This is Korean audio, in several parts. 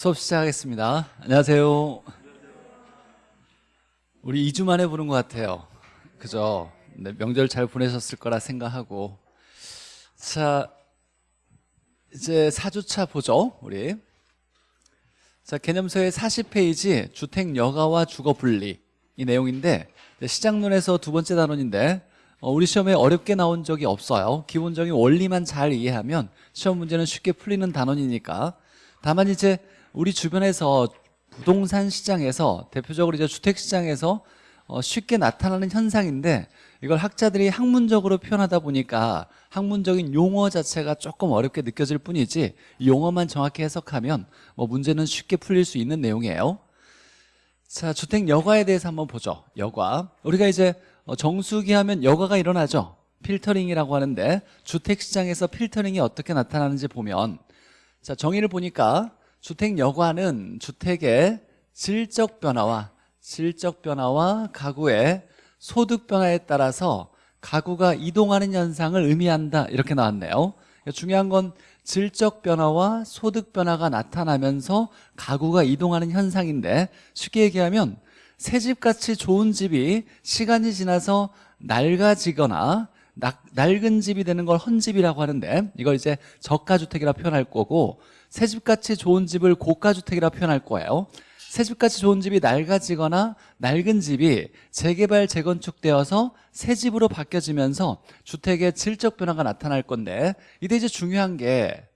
수업 시작하겠습니다. 안녕하세요. 우리 2주 만에 보는 것 같아요. 그죠? 네, 명절 잘 보내셨을 거라 생각하고. 자, 이제 4주차 보죠, 우리. 자, 개념서의 40페이지 주택 여가와 주거 분리 이 내용인데 시작론에서 두 번째 단원인데 어, 우리 시험에 어렵게 나온 적이 없어요. 기본적인 원리만 잘 이해하면 시험 문제는 쉽게 풀리는 단원이니까 다만 이제 우리 주변에서 부동산 시장에서 대표적으로 이제 주택 시장에서 어, 쉽게 나타나는 현상인데 이걸 학자들이 학문적으로 표현하다 보니까 학문적인 용어 자체가 조금 어렵게 느껴질 뿐이지 용어만 정확히 해석하면 뭐 문제는 쉽게 풀릴 수 있는 내용이에요. 자 주택 여과에 대해서 한번 보죠. 여과. 우리가 이제 어, 정수기 하면 여과가 일어나죠. 필터링이라고 하는데 주택 시장에서 필터링이 어떻게 나타나는지 보면 자 정의를 보니까 주택 여과는 주택의 질적 변화와 질적 변화와 가구의 소득 변화에 따라서 가구가 이동하는 현상을 의미한다. 이렇게 나왔네요. 중요한 건 질적 변화와 소득 변화가 나타나면서 가구가 이동하는 현상인데 쉽게 얘기하면 새집같이 좋은 집이 시간이 지나서 낡아지거나 낡은 집이 되는 걸 헌집이라고 하는데 이걸 이제 저가주택이라 표현할 거고 새집같이 좋은 집을 고가주택이라 표현할 거예요. 새집같이 좋은 집이 낡아지거나 낡은 집이 재개발 재건축되어서 새 집으로 바뀌어지면서 주택의 질적 변화가 나타날 건데 이때 이제 중요한 게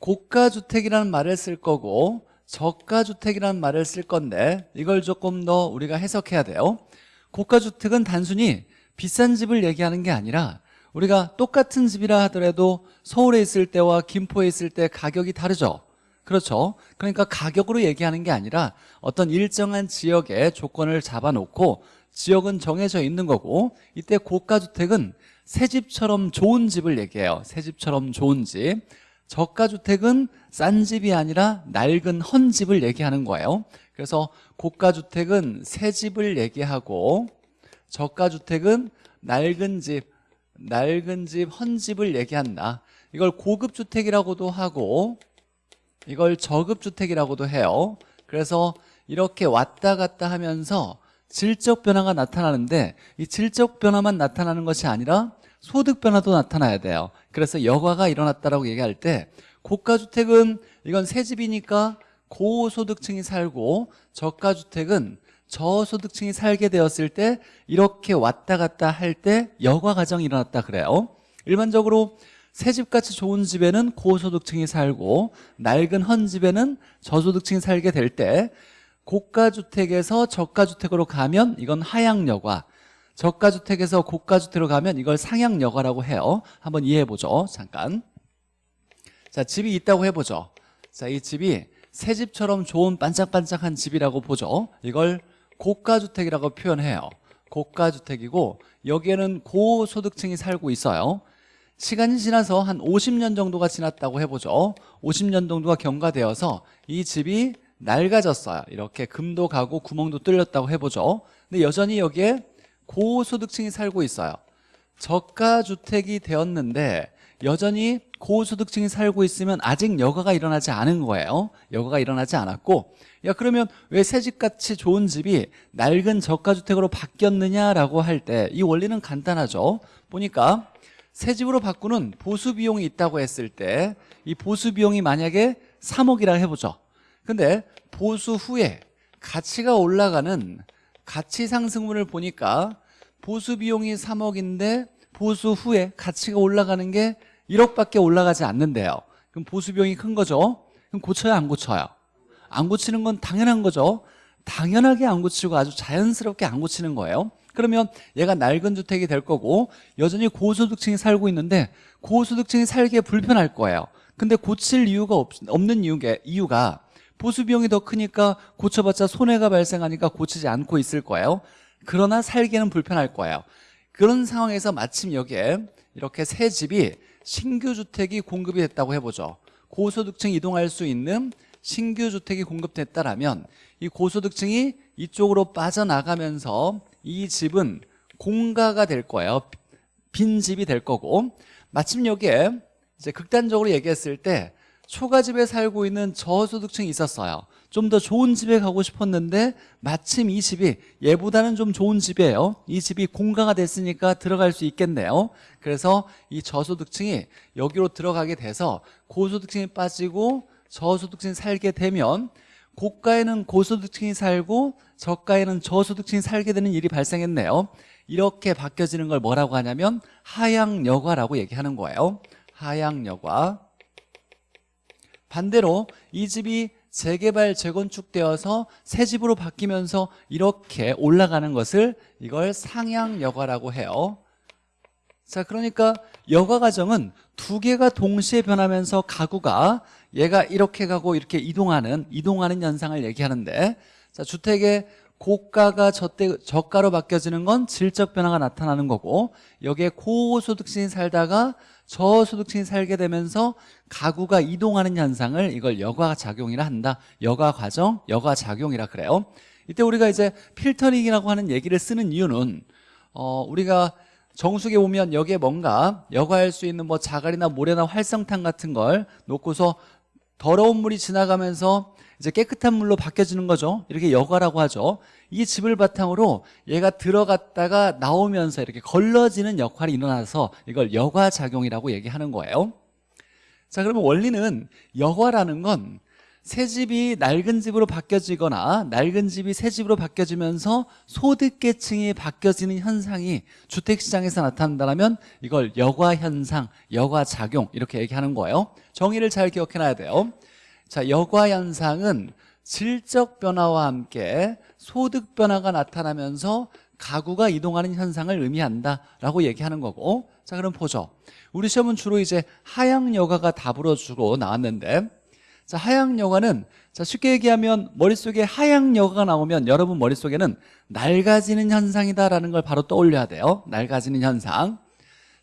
고가주택이라는 말을 쓸 거고 저가주택이라는 말을 쓸 건데 이걸 조금 더 우리가 해석해야 돼요. 고가주택은 단순히 비싼 집을 얘기하는 게 아니라 우리가 똑같은 집이라 하더라도 서울에 있을 때와 김포에 있을 때 가격이 다르죠. 그렇죠? 그러니까 가격으로 얘기하는 게 아니라 어떤 일정한 지역의 조건을 잡아놓고 지역은 정해져 있는 거고 이때 고가주택은 새 집처럼 좋은 집을 얘기해요. 새 집처럼 좋은 집. 저가주택은 싼 집이 아니라 낡은 헌 집을 얘기하는 거예요. 그래서 고가주택은 새 집을 얘기하고 저가주택은 낡은 집 낡은 집, 헌집을 얘기한다. 이걸 고급주택이라고도 하고 이걸 저급주택이라고도 해요. 그래서 이렇게 왔다 갔다 하면서 질적 변화가 나타나는데 이 질적 변화만 나타나는 것이 아니라 소득 변화도 나타나야 돼요. 그래서 여과가 일어났다라고 얘기할 때 고가주택은 이건 새 집이니까 고소득층이 살고 저가주택은 저소득층이 살게 되었을 때 이렇게 왔다 갔다 할 때 여과 과정이 일어났다 그래요. 일반적으로 새집같이 좋은 집에는 고소득층이 살고 낡은 헌 집에는 저소득층이 살게 될 때 고가주택에서 저가주택으로 가면 이건 하향여과 저가주택에서 고가주택으로 가면 이걸 상향여과라고 해요. 한번 이해해보죠. 잠깐. 자 집이 있다고 해보죠. 자 이 집이 새 집처럼 좋은 반짝반짝한 집이라고 보죠. 이걸 고가주택이라고 표현해요. 고가주택이고 여기에는 고소득층이 살고 있어요. 시간이 지나서 한 50년 정도가 지났다고 해보죠. 50년 정도가 경과되어서 이 집이 낡아졌어요. 이렇게 금도 가고 구멍도 뚫렸다고 해보죠. 근데 여전히 여기에 고소득층이 살고 있어요. 저가주택이 되었는데 여전히 고소득층이 살고 있으면 아직 여가가 일어나지 않은 거예요. 여가가 일어나지 않았고 야 그러면 왜 새집같이 좋은 집이 낡은 저가주택으로 바뀌었느냐라고 할 때 이 원리는 간단하죠. 보니까 새 집으로 바꾸는 보수 비용이 있다고 했을 때 이 보수 비용이 만약에 3억이라 해보죠. 근데 보수 후에 가치가 올라가는 가치 상승분을 보니까 보수 비용이 3억인데 보수 후에 가치가 올라가는 게 1억밖에 올라가지 않는데요. 그럼 보수 비용이 큰 거죠? 그럼 고쳐야 안 고쳐요 안 고치는 건 당연한 거죠. 당연하게 안 고치고 아주 자연스럽게 안 고치는 거예요. 그러면 얘가 낡은 주택이 될 거고 여전히 고소득층이 살고 있는데 고소득층이 살기에 불편할 거예요. 근데 고칠 이유가 없, 는 이유가, 이유가 보수 비용이 더 크니까 고쳐봤자 손해가 발생하니까 고치지 않고 있을 거예요. 그러나 살기에는 불편할 거예요. 그런 상황에서 마침 여기에 이렇게 새 집이 신규 주택이 공급이 됐다고 해보죠. 고소득층 이동할 수 있는 신규 주택이 공급됐다라면 이 고소득층이 이쪽으로 빠져나가면서 이 집은 공가가 될 거예요. 빈 집이 될 거고. 마침 여기에 이제 극단적으로 얘기했을 때 초가집에 살고 있는 저소득층이 있었어요. 좀 더 좋은 집에 가고 싶었는데 마침 이 집이 얘보다는 좀 좋은 집이에요. 이 집이 공가가 됐으니까 들어갈 수 있겠네요. 그래서 이 저소득층이 여기로 들어가게 돼서 고소득층이 빠지고 저소득층이 살게 되면 고가에는 고소득층이 살고 저가에는 저소득층이 살게 되는 일이 발생했네요. 이렇게 바뀌어지는 걸 뭐라고 하냐면 하향여과라고 얘기하는 거예요. 하향여과. 반대로 이 집이 재개발 재건축되어서 새 집으로 바뀌면서 이렇게 올라가는 것을 이걸 상향여과라고 해요. 자 그러니까 여과 과정은 두 개가 동시에 변하면서 가구가 얘가 이렇게 가고 이렇게 이동하는 이동하는 현상을 얘기하는데 자 주택의 고가가 저때, 저가로 바뀌어지는 건 질적 변화가 나타나는 거고 여기에 고소득층이 살다가 저소득층이 살게 되면서 가구가 이동하는 현상을 이걸 여과 작용이라 한다. 여과 과정, 여과 작용이라 그래요. 이때 우리가 이제 필터링이라고 하는 얘기를 쓰는 이유는 어, 우리가 정수기에 보면 여기에 뭔가 여과할 수 있는 뭐 자갈이나 모래나 활성탄 같은 걸 놓고서 더러운 물이 지나가면서 이제 깨끗한 물로 바뀌어지는 거죠. 이렇게 여과라고 하죠. 이 집을 바탕으로 얘가 들어갔다가 나오면서 이렇게 걸러지는 역할이 일어나서 이걸 여과작용이라고 얘기하는 거예요. 자 그러면 원리는 여과라는 건 새 집이 낡은 집으로 바뀌어지거나 낡은 집이 새 집으로 바뀌어지면서 소득계층이 바뀌어지는 현상이 주택시장에서 나타난다면 이걸 여과현상, 여과작용 이렇게 얘기하는 거예요. 정의를 잘 기억해놔야 돼요. 자, 여과 현상은 질적 변화와 함께 소득 변화가 나타나면서 가구가 이동하는 현상을 의미한다라고 얘기하는 거고. 자 그럼 보죠. 우리 시험은 주로 이제 하향 여가가 답으로 주로 나왔는데 자 하향 여가는 자 쉽게 얘기하면 머릿속에 하향 여가가 나오면 여러분 머릿속에는 낡아지는 현상이다라는 걸 바로 떠올려야 돼요. 낡아지는 현상.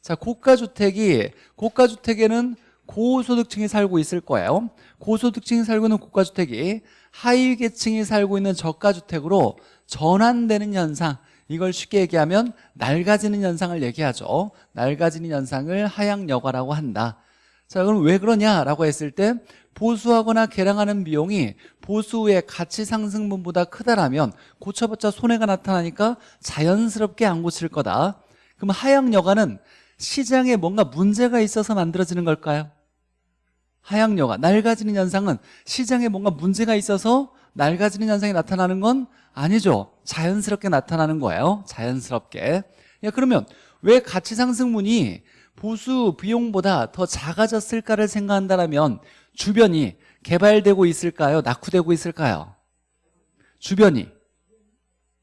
자 고가주택이 고가주택에는 고소득층이 살고 있을 거예요. 고소득층이 살고 있는 고가주택이 하위계층이 살고 있는 저가주택으로 전환되는 현상. 이걸 쉽게 얘기하면 낡아지는 현상을 얘기하죠. 낡아지는 현상을 하향여과라고 한다 자 그럼 왜 그러냐라고 했을 때 보수하거나 개량하는 비용이 보수 후의 가치 상승분보다 크다라면 고쳐봤자 손해가 나타나니까 자연스럽게 안 고칠 거다. 그럼 하향여과는 시장에 뭔가 문제가 있어서 만들어지는 걸까요? 하향 여가 낡아지는 현상은 시장에 뭔가 문제가 있어서 낡아지는 현상이 나타나는 건 아니죠. 자연스럽게 나타나는 거예요. 자연스럽게. 야, 그러면 왜 가치상승분이 보수 비용보다 더 작아졌을까를 생각한다면 주변이 개발되고 있을까요? 낙후되고 있을까요? 주변이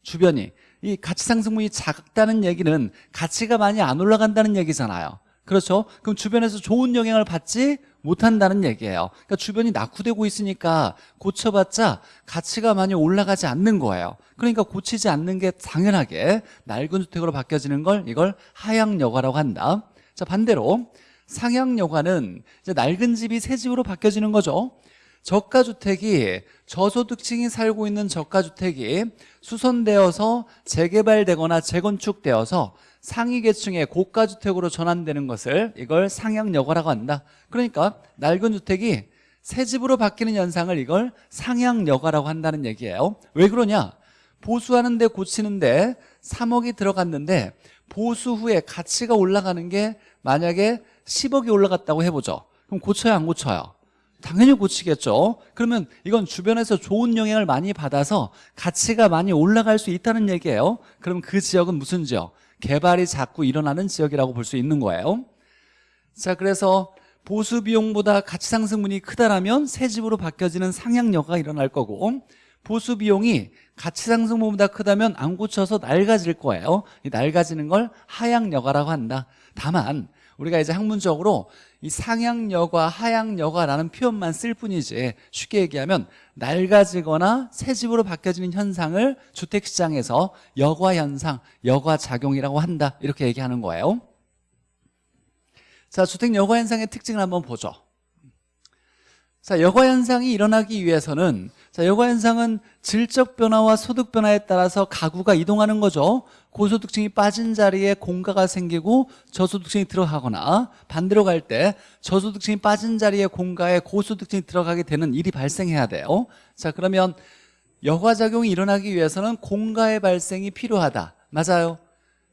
주변이 이 가치 상승분이 작다는 얘기는 가치가 많이 안 올라간다는 얘기잖아요 그렇죠? 그럼 주변에서 좋은 영향을 받지 못한다는 얘기예요 그러니까 주변이 낙후되고 있으니까 고쳐봤자 가치가 많이 올라가지 않는 거예요 그러니까 고치지 않는 게 당연하게 낡은 주택으로 바뀌어지는 걸 이걸 하향여과라고 한다 자 반대로 상향여과는 이제 낡은 집이 새 집으로 바뀌어지는 거죠. 저가주택이 저소득층이 살고 있는 저가주택이 수선되어서 재개발되거나 재건축되어서 상위계층의 고가주택으로 전환되는 것을 이걸 상향여과라고 한다. 그러니까 낡은 주택이 새 집으로 바뀌는 현상을 이걸 상향여과라고 한다는 얘기예요. 왜 그러냐? 보수하는데 고치는데 3억이 들어갔는데 보수 후에 가치가 올라가는 게 만약에 10억이 올라갔다고 해보죠. 그럼 고쳐야 안 고쳐요? 당연히 고치겠죠. 그러면 이건 주변에서 좋은 영향을 많이 받아서 가치가 많이 올라갈 수 있다는 얘기예요. 그럼 그 지역은 무슨 지역? 개발이 자꾸 일어나는 지역이라고 볼 수 있는 거예요. 자 그래서 보수 비용보다 가치 상승분이 크다라면 새 집으로 바뀌어지는 상향 여가 일어날 거고 보수 비용이 가치 상승분보다 크다면 안 고쳐서 낡아질 거예요. 이 낡아지는 걸 하향여가라고 한다. 다만 우리가 이제 학문적으로 이 상향여과 하향여과라는 표현만 쓸 뿐이지 쉽게 얘기하면 낡아지거나 새 집으로 바뀌어지는 현상을 주택시장에서 여과현상, 여과작용이라고 한다. 이렇게 얘기하는 거예요. 자 주택 여과현상의 특징을 한번 보죠. 자 여과현상이 일어나기 위해서는 자, 여가 현상은 질적 변화와 소득 변화에 따라서 가구가 이동하는 거죠. 고소득층이 빠진 자리에 공가가 생기고 저소득층이 들어가거나 반대로 갈 때 저소득층이 빠진 자리에 공가에 고소득층이 들어가게 되는 일이 발생해야 돼요. 자, 그러면 여과작용이 일어나기 위해서는 공가의 발생이 필요하다. 맞아요.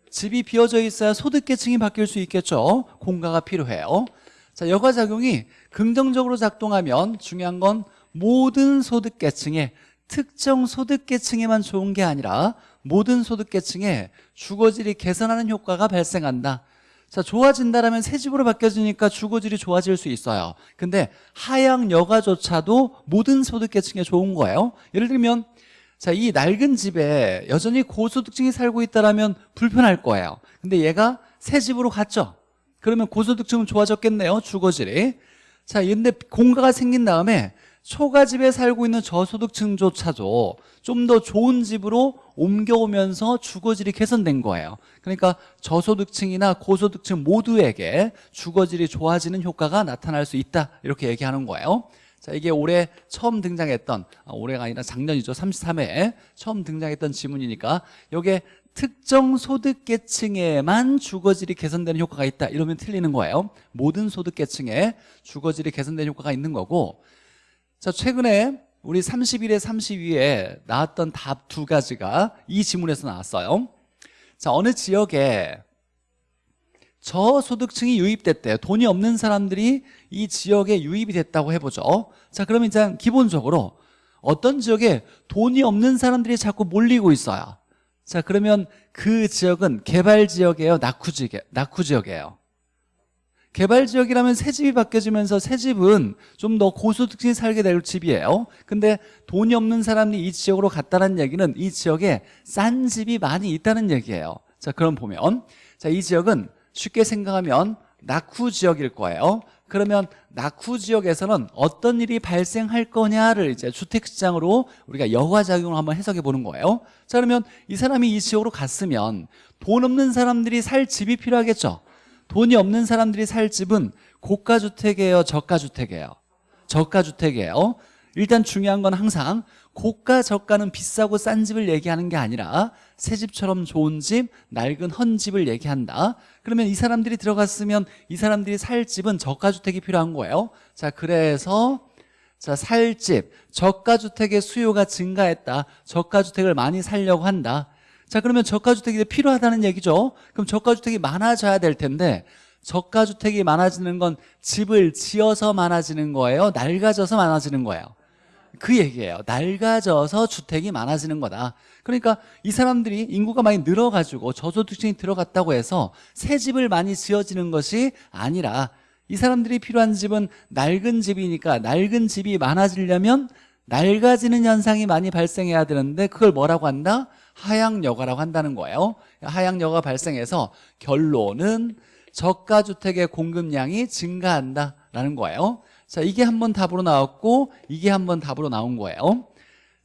집이 비어져 있어야 소득계층이 바뀔 수 있겠죠. 공가가 필요해요. 자, 여과작용이 긍정적으로 작동하면 중요한 건 모든 소득계층에 특정 소득계층에만 좋은 게 아니라 모든 소득계층에 주거질이 개선하는 효과가 발생한다. 자, 좋아진다라면 새 집으로 바뀌어지니까 주거질이 좋아질 수 있어요. 근데 하향 여가조차도 모든 소득계층에 좋은 거예요. 예를 들면 자, 이 낡은 집에 여전히 고소득층이 살고 있다라면 불편할 거예요. 근데 얘가 새 집으로 갔죠. 그러면 고소득층은 좋아졌겠네요. 주거질이. 자, 근데 공가가 생긴 다음에 초가집에 살고 있는 저소득층조차도 좀 더 좋은 집으로 옮겨오면서 주거질이 개선된 거예요. 그러니까 저소득층이나 고소득층 모두에게 주거질이 좋아지는 효과가 나타날 수 있다. 이렇게 얘기하는 거예요. 자, 이게 올해 처음 등장했던, 아, 올해가 아니라 작년이죠. 33회에 처음 등장했던 지문이니까 여기에 특정 소득계층에만 주거질이 개선되는 효과가 있다. 이러면 틀리는 거예요. 모든 소득계층에 주거질이 개선되는 효과가 있는 거고 자, 최근에 우리 31회, 32회 나왔던 답 두 가지가 이 지문에서 나왔어요. 자, 어느 지역에 저소득층이 유입됐대요. 돈이 없는 사람들이 이 지역에 유입이 됐다고 해보죠. 자, 그러면 이제 기본적으로 어떤 지역에 돈이 없는 사람들이 자꾸 몰리고 있어요. 자, 그러면 그 지역은 개발 지역이에요? 낙후 지역, 낙후 지역이에요? 개발 지역이라면 새 집이 바뀌어지면서 새 집은 좀 더 고소득층이 살게 될 집이에요. 근데 돈이 없는 사람이 이 지역으로 갔다는 얘기는 이 지역에 싼 집이 많이 있다는 얘기예요. 자, 그럼 보면 자, 이 지역은 쉽게 생각하면 낙후 지역일 거예요. 그러면 낙후 지역에서는 어떤 일이 발생할 거냐를 이제 주택시장으로 우리가 여과작용을 한번 해석해 보는 거예요. 자, 그러면 이 사람이 이 지역으로 갔으면 돈 없는 사람들이 살 집이 필요하겠죠. 돈이 없는 사람들이 살 집은 고가주택이에요, 저가주택이에요? 저가주택이에요. 일단 중요한 건 항상 고가 저가는 비싸고 싼 집을 얘기하는 게 아니라 새 집처럼 좋은 집, 낡은 헌 집을 얘기한다. 그러면 이 사람들이 들어갔으면 이 사람들이 살 집은 저가주택이 필요한 거예요. 자, 그래서 자, 살 집, 저가주택의 수요가 증가했다. 저가주택을 많이 살려고 한다. 자, 그러면 저가주택이 필요하다는 얘기죠. 그럼 저가주택이 많아져야 될 텐데 저가주택이 많아지는 건 집을 지어서 많아지는 거예요? 낡아져서 많아지는 거예요? 그 얘기예요. 낡아져서 주택이 많아지는 거다. 그러니까 이 사람들이 인구가 많이 늘어가지고 저소득층이 들어갔다고 해서 새 집을 많이 지어지는 것이 아니라 이 사람들이 필요한 집은 낡은 집이니까 낡은 집이 많아지려면 낡아지는 현상이 많이 발생해야 되는데 그걸 뭐라고 한다? 하향여가라고 한다는 거예요. 하향여가 발생해서 결론은 저가주택의 공급량이 증가한다라는 거예요. 자, 이게 한 번 답으로 나왔고 이게 한 번 답으로 나온 거예요.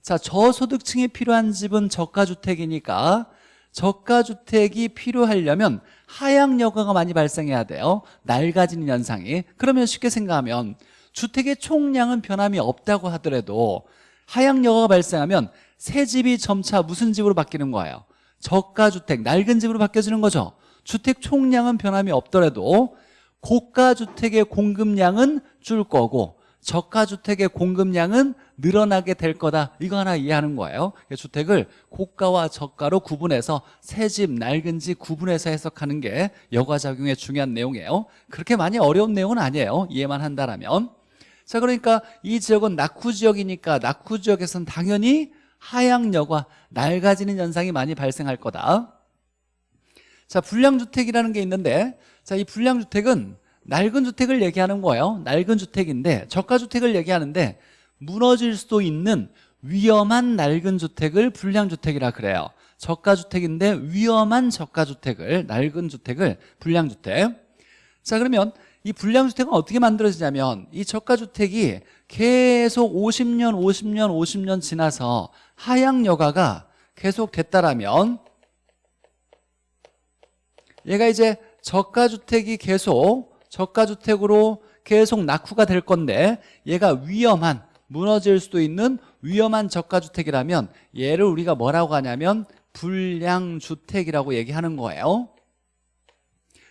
자, 저소득층이 필요한 집은 저가주택이니까 저가주택이 필요하려면 하향여가가 많이 발생해야 돼요. 낡아지는 현상이. 그러면 쉽게 생각하면 주택의 총량은 변함이 없다고 하더라도 하향여가가 발생하면 새 집이 점차 무슨 집으로 바뀌는 거예요? 저가주택, 낡은 집으로 바뀌어지는 거죠. 주택 총량은 변함이 없더라도 고가주택의 공급량은 줄 거고 저가주택의 공급량은 늘어나게 될 거다. 이거 하나 이해하는 거예요. 주택을 고가와 저가로 구분해서 새 집, 낡은 집 구분해서 해석하는 게 여가작용의 중요한 내용이에요. 그렇게 많이 어려운 내용은 아니에요. 이해만 한다면. 자 그러니까 이 지역은 낙후 지역이니까 낙후 지역에서는 당연히 하향여가 낡아지는 현상이 많이 발생할 거다 자, 불량주택이라는 게 있는데 자, 이 불량주택은 낡은 주택을 얘기하는 거예요. 낡은 주택인데 저가주택을 얘기하는데 무너질 수도 있는 위험한 낡은 주택을 불량주택이라 그래요. 저가주택인데 위험한 저가주택을 낡은 주택을 불량주택. 자, 그러면 이 불량주택은 어떻게 만들어지냐면 이 저가주택이 계속 50년, 50년, 50년 지나서 하향 여가가 계속 됐다라면 얘가 이제 저가주택이 계속 저가주택으로 계속 낙후가 될 건데 얘가 위험한 무너질 수도 있는 위험한 저가주택이라면 얘를 우리가 뭐라고 하냐면 불량주택이라고 얘기하는 거예요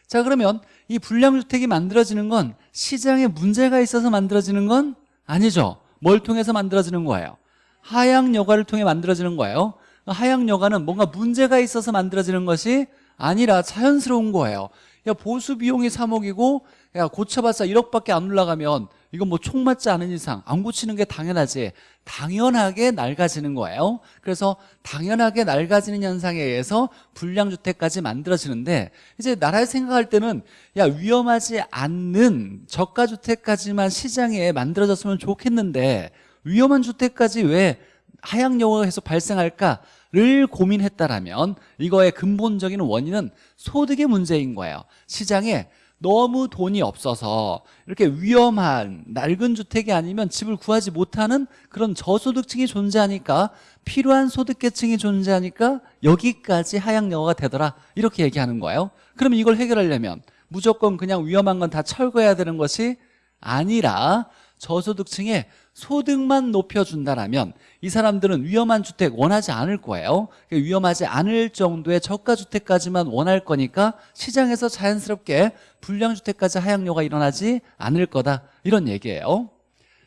자 그러면 이 불량주택이 만들어지는 건 시장에 문제가 있어서 만들어지는 건 아니죠. 뭘 통해서 만들어지는 거예요? 하향 여가를 통해 만들어지는 거예요. 하향 여가는 뭔가 문제가 있어서 만들어지는 것이 아니라 자연스러운 거예요. 야 보수 비용이 3억이고 야 고쳐봤자 1억밖에 안 올라가면 이건 뭐 총 맞지 않은 이상 안 고치는 게 당연하지. 당연하게 낡아지는 거예요. 그래서 당연하게 낡아지는 현상에 의해서 불량주택까지 만들어지는데 이제 나라에 생각할 때는 야 위험하지 않는 저가주택까지만 시장에 만들어졌으면 좋겠는데 위험한 주택까지 왜 하향여가에서 발생할까를 고민했다라면 이거의 근본적인 원인은 소득의 문제인 거예요. 시장에 너무 돈이 없어서 이렇게 위험한 낡은 주택이 아니면 집을 구하지 못하는 그런 저소득층이 존재하니까 필요한 소득계층이 존재하니까 여기까지 하향여가가 되더라. 이렇게 얘기하는 거예요. 그러면 이걸 해결하려면 무조건 그냥 위험한 건 다 철거해야 되는 것이 아니라 저소득층의 소득만 높여준다라면 이 사람들은 위험한 주택 원하지 않을 거예요. 위험하지 않을 정도의 저가주택까지만 원할 거니까 시장에서 자연스럽게 불량주택까지 하향료가 일어나지 않을 거다. 이런 얘기예요.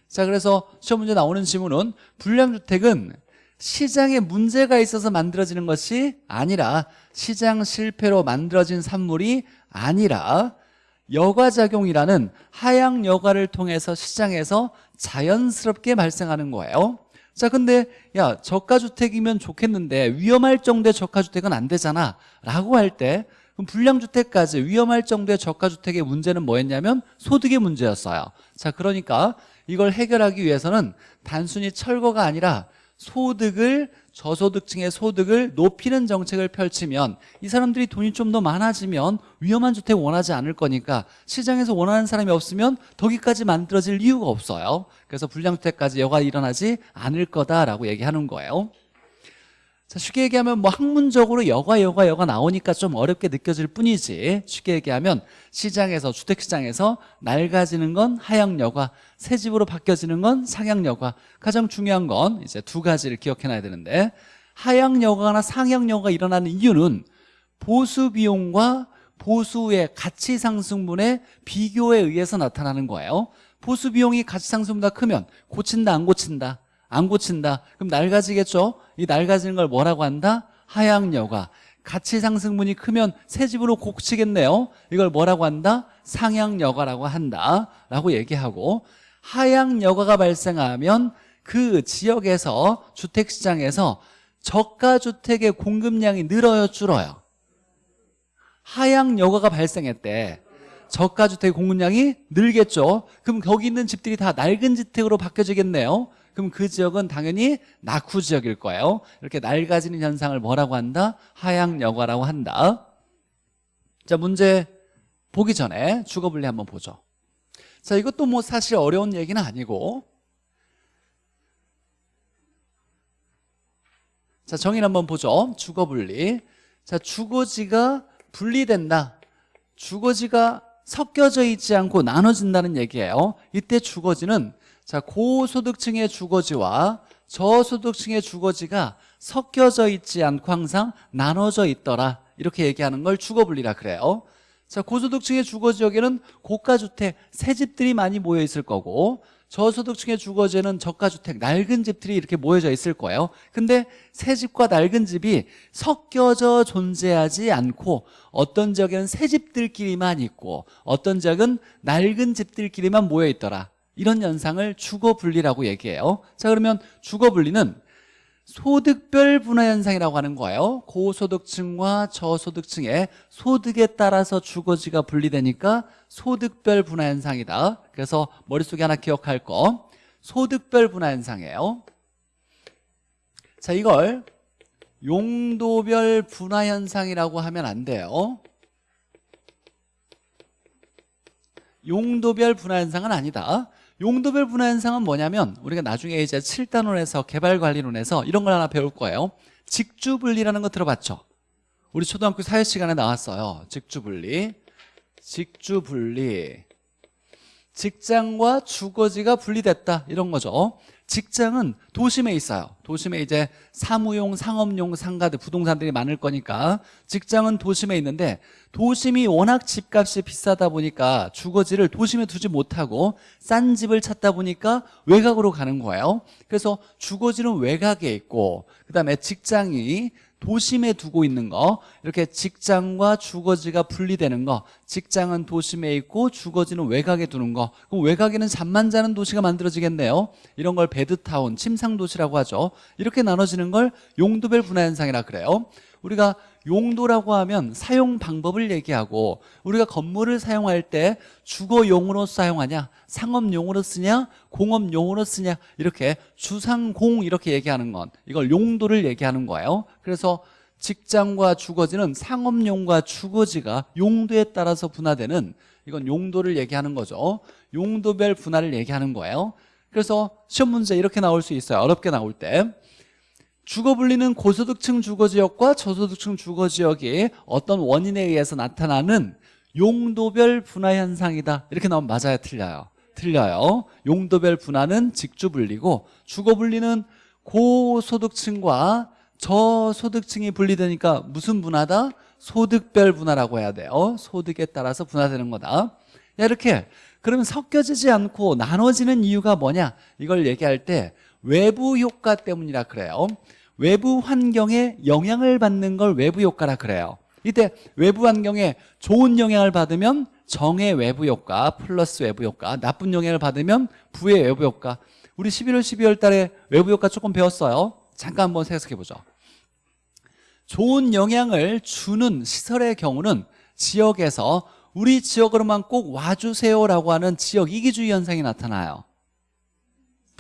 자 그래서 시험 문제 나오는 질문은 불량주택은 시장에 문제가 있어서 만들어지는 것이 아니라 시장 실패로 만들어진 산물이 아니라 여과작용이라는 하향 여과를 통해서 시장에서 자연스럽게 발생하는 거예요. 자 근데 야 저가주택이면 좋겠는데 위험할 정도의 저가주택은 안 되잖아 라고 할 때 그럼 불량주택까지 위험할 정도의 저가주택의 문제는 뭐였냐면 소득의 문제였어요. 자 그러니까 이걸 해결하기 위해서는 단순히 철거가 아니라 소득을 저소득층의 소득을 높이는 정책을 펼치면 이 사람들이 돈이 좀 더 많아지면 위험한 주택 원하지 않을 거니까 시장에서 원하는 사람이 없으면 덕기까지 만들어질 이유가 없어요. 그래서 불량주택까지 여가 일어나지 않을 거다라고 얘기하는 거예요 자 쉽게 얘기하면 뭐 학문적으로 여가 여가 여가 나오니까 좀 어렵게 느껴질 뿐이지. 쉽게 얘기하면 시장에서 주택시장에서 낡아지는 건 하향 여가 새 집으로 바뀌어지는 건 상향 여가 가장 중요한 건 이제 두 가지를 기억해놔야 되는데 하향 여가나 상향 여가가 일어나는 이유는 보수 비용과 보수의 가치 상승분의 비교에 의해서 나타나는 거예요. 보수 비용이 가치 상승보다 크면 고친다 안 고친다 안 고친다. 그럼 낡아지겠죠? 이 낡아지는 걸 뭐라고 한다? 하향여가. 가치 상승분이 크면 새 집으로 고치겠네요. 이걸 뭐라고 한다? 상향여가라고 한다. 라고 얘기하고 하향여가가 발생하면 그 지역에서 주택시장에서 저가주택의 공급량이 늘어요 줄어요? 하향여가가 발생했대. 저가주택 공급량이 늘겠죠? 그럼 거기 있는 집들이 다 낡은 주택으로 바뀌어지겠네요 그럼 그 지역은 당연히 낙후 지역일 거예요. 이렇게 낡아지는 현상을 뭐라고 한다? 하향여과라고 한다. 자 문제 보기 전에 주거분리 한번 보죠. 자 이것도 뭐 사실 어려운 얘기는 아니고. 자 정의를 한번 보죠. 주거분리. 자 주거지가 분리된다. 주거지가 섞여져 있지 않고 나눠진다는 얘기예요. 이때 주거지는 자 고소득층의 주거지와 저소득층의 주거지가 섞여져 있지 않고 항상 나눠져 있더라. 이렇게 얘기하는 걸 주거분리라 그래요. 자 고소득층의 주거지역에는 고가주택 새 집들이 많이 모여 있을 거고 저소득층의 주거지에는 저가주택 낡은 집들이 이렇게 모여져 있을 거예요. 근데 새 집과 낡은 집이 섞여져 존재하지 않고 어떤 지역에는 새 집들끼리만 있고 어떤 지역은 낡은 집들끼리만 모여 있더라 이런 현상을 주거분리라고 얘기해요. 자 그러면 주거분리는 소득별 분화 현상이라고 하는 거예요. 고소득층과 저소득층의 소득에 따라서 주거지가 분리되니까 소득별 분화 현상이다. 그래서 머릿속에 하나 기억할 거. 소득별 분화 현상이에요. 자 이걸 용도별 분화 현상이라고 하면 안 돼요. 용도별 분화 현상은 아니다 용도별 분화 현상은 뭐냐면 우리가 나중에 이제 7단원에서 개발관리론에서 이런 걸 하나 배울 거예요. 직주분리라는 거 들어봤죠? 우리 초등학교 사회 시간에 나왔어요. 직주분리. 직주분리. 직장과 주거지가 분리됐다. 이런 거죠 직장은 도심에 있어요. 도심에 이제 사무용, 상업용 상가들 부동산들이 많을 거니까 직장은 도심에 있는데 도심이 워낙 집값이 비싸다 보니까 주거지를 도심에 두지 못하고 싼 집을 찾다 보니까 외곽으로 가는 거예요. 그래서 주거지는 외곽에 있고 그 다음에 직장이 도심에 두고 있는 거 이렇게 직장과 주거지가 분리되는 거 직장은 도심에 있고 주거지는 외곽에 두는 거 그럼 외곽에는 잠만 자는 도시가 만들어지겠네요. 이런 걸 베드타운, 침상도시라고 하죠. 이렇게 나눠지는 걸 용도별 분화현상이라 그래요 우리가 용도라고 하면 사용 방법을 얘기하고 우리가 건물을 사용할 때 주거용으로 사용하냐 상업용으로 쓰냐 공업용으로 쓰냐 이렇게 주상공 이렇게 얘기하는 건 이걸 용도를 얘기하는 거예요. 그래서 직장과 주거지는 상업용과 주거지가 용도에 따라서 분화되는 이건 용도를 얘기하는 거죠. 용도별 분화를 얘기하는 거예요. 그래서 시험 문제 이렇게 나올 수 있어요. 어렵게 나올 때 주거 분리는 고소득층 주거지역과 저소득층 주거지역이 어떤 원인에 의해서 나타나는 용도별 분화 현상이다. 이렇게 나오면 맞아요? 틀려요. 틀려요. 용도별 분화는 직주 분리고 주거 분리는 고소득층과 저소득층이 분리되니까 무슨 분화다? 소득별 분화라고 해야 돼요. 소득에 따라서 분화되는 거다. 야, 이렇게 그러면 섞여지지 않고 나눠지는 이유가 뭐냐? 이걸 얘기할 때 외부 효과 때문이라 그래요 외부 환경에 영향을 받는 걸 외부 효과라 그래요. 이때 외부 환경에 좋은 영향을 받으면 정의 외부 효과 플러스 외부 효과 나쁜 영향을 받으면 부의 외부 효과. 우리 11월 12월 달에 외부 효과 조금 배웠어요. 잠깐 한번 생각해 보죠. 좋은 영향을 주는 시설의 경우는 지역에서 우리 지역으로만 꼭 와주세요라고 하는 지역 이기주의 현상이 나타나요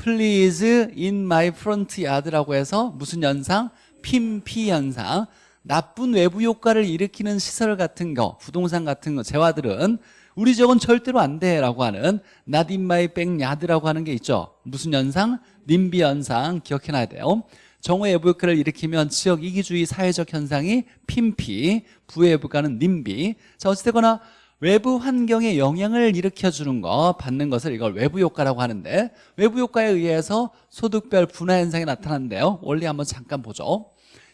Please in my front yard라고 해서 무슨 현상? 핀피 현상. 나쁜 외부 효과를 일으키는 시설 같은 거 부동산 같은 거 재화들은 우리 지역은 절대로 안 돼라고 하는 not in my backyard라고 하는 게 있죠. 무슨 현상? 님비 현상. 기억해놔야 돼요. 정오의 외부 효과를 일으키면 지역 이기주의 사회적 현상이 핀피 부의 외부가는 님비. 자 어찌되거나 외부 환경에 영향을 일으켜주는 거 받는 것을 이걸 외부 효과라고 하는데 외부 효과에 의해서 소득별 분화 현상이 나타나는데요. 원리 한번 잠깐 보죠.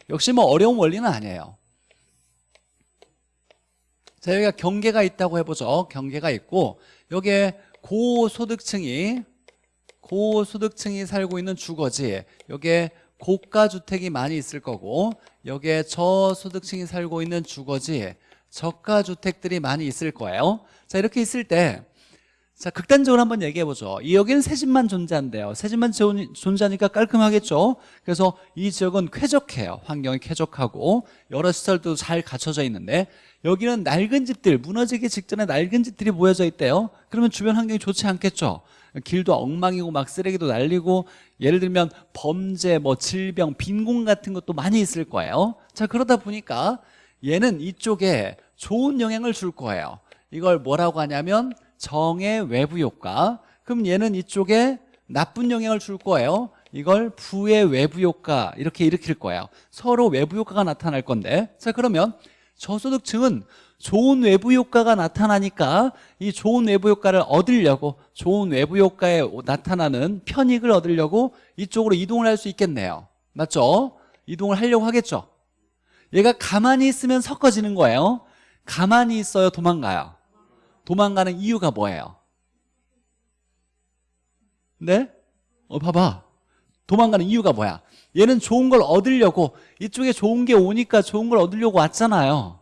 역시 뭐 어려운 원리는 아니에요. 자 여기가 경계가 있다고 해보죠. 경계가 있고 여기에 고소득층이 고소득층이 살고 있는 주거지 여기에 고가주택이 많이 있을 거고 여기에 저소득층이 살고 있는 주거지 저가 주택들이 많이 있을 거예요 자 이렇게 있을 때 자, 극단적으로 한번 얘기해보죠. 이 여기는 새 집만 존재한대요. 새 집만 존재하니까 깔끔하겠죠. 그래서 이 지역은 쾌적해요. 환경이 쾌적하고 여러 시설도 잘 갖춰져 있는데 여기는 낡은 집들, 무너지기 직전에 낡은 집들이 모여져 있대요. 그러면 주변 환경이 좋지 않겠죠. 길도 엉망이고 막 쓰레기도 날리고 예를 들면 범죄, 뭐 질병, 빈곤 같은 것도 많이 있을 거예요. 자 그러다 보니까 얘는 이쪽에 좋은 영향을 줄 거예요. 이걸 뭐라고 하냐면 정의 외부 효과. 그럼 얘는 이쪽에 나쁜 영향을 줄 거예요. 이걸 부의 외부 효과 이렇게 일으킬 거예요. 서로 외부 효과가 나타날 건데. 자 그러면 저소득층은 좋은 외부 효과가 나타나니까 이 좋은 외부 효과를 얻으려고 좋은 외부 효과에 나타나는 편익을 얻으려고 이쪽으로 이동을 할 수 있겠네요. 맞죠? 이동을 하려고 하겠죠 얘가 가만히 있으면 섞어지는 거예요. 가만히 있어요 도망가요. 도망가는 이유가 뭐예요? 네? 어 봐봐. 도망가는 이유가 뭐야? 얘는 좋은 걸 얻으려고 이쪽에 좋은 게 오니까 좋은 걸 얻으려고 왔잖아요.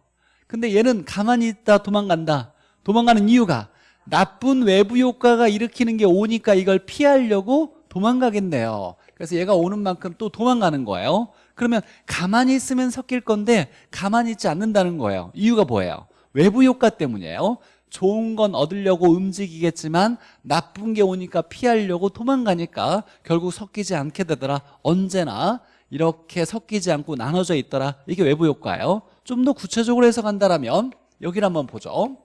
근데 얘는 가만히 있다 도망간다. 도망가는 이유가 나쁜 외부 효과가 일으키는 게 오니까 이걸 피하려고 도망가겠네요. 그래서 얘가 오는 만큼 또 도망가는 거예요 그러면 가만히 있으면 섞일 건데 가만히 있지 않는다는 거예요. 이유가 뭐예요? 외부 효과 때문이에요. 좋은 건 얻으려고 움직이겠지만 나쁜 게 오니까 피하려고 도망가니까 결국 섞이지 않게 되더라. 언제나 이렇게 섞이지 않고 나눠져 있더라. 이게 외부 효과예요. 좀 더 구체적으로 해석한다면 여기를 한번 보죠.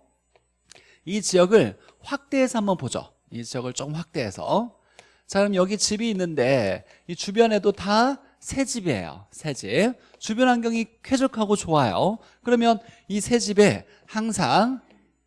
이 지역을 확대해서 한번 보죠. 이 지역을 조금 확대해서. 자 그럼 여기 집이 있는데 이 주변에도 다 새 집이에요 새 집. 주변 환경이 쾌적하고 좋아요. 그러면 이 새 집에 항상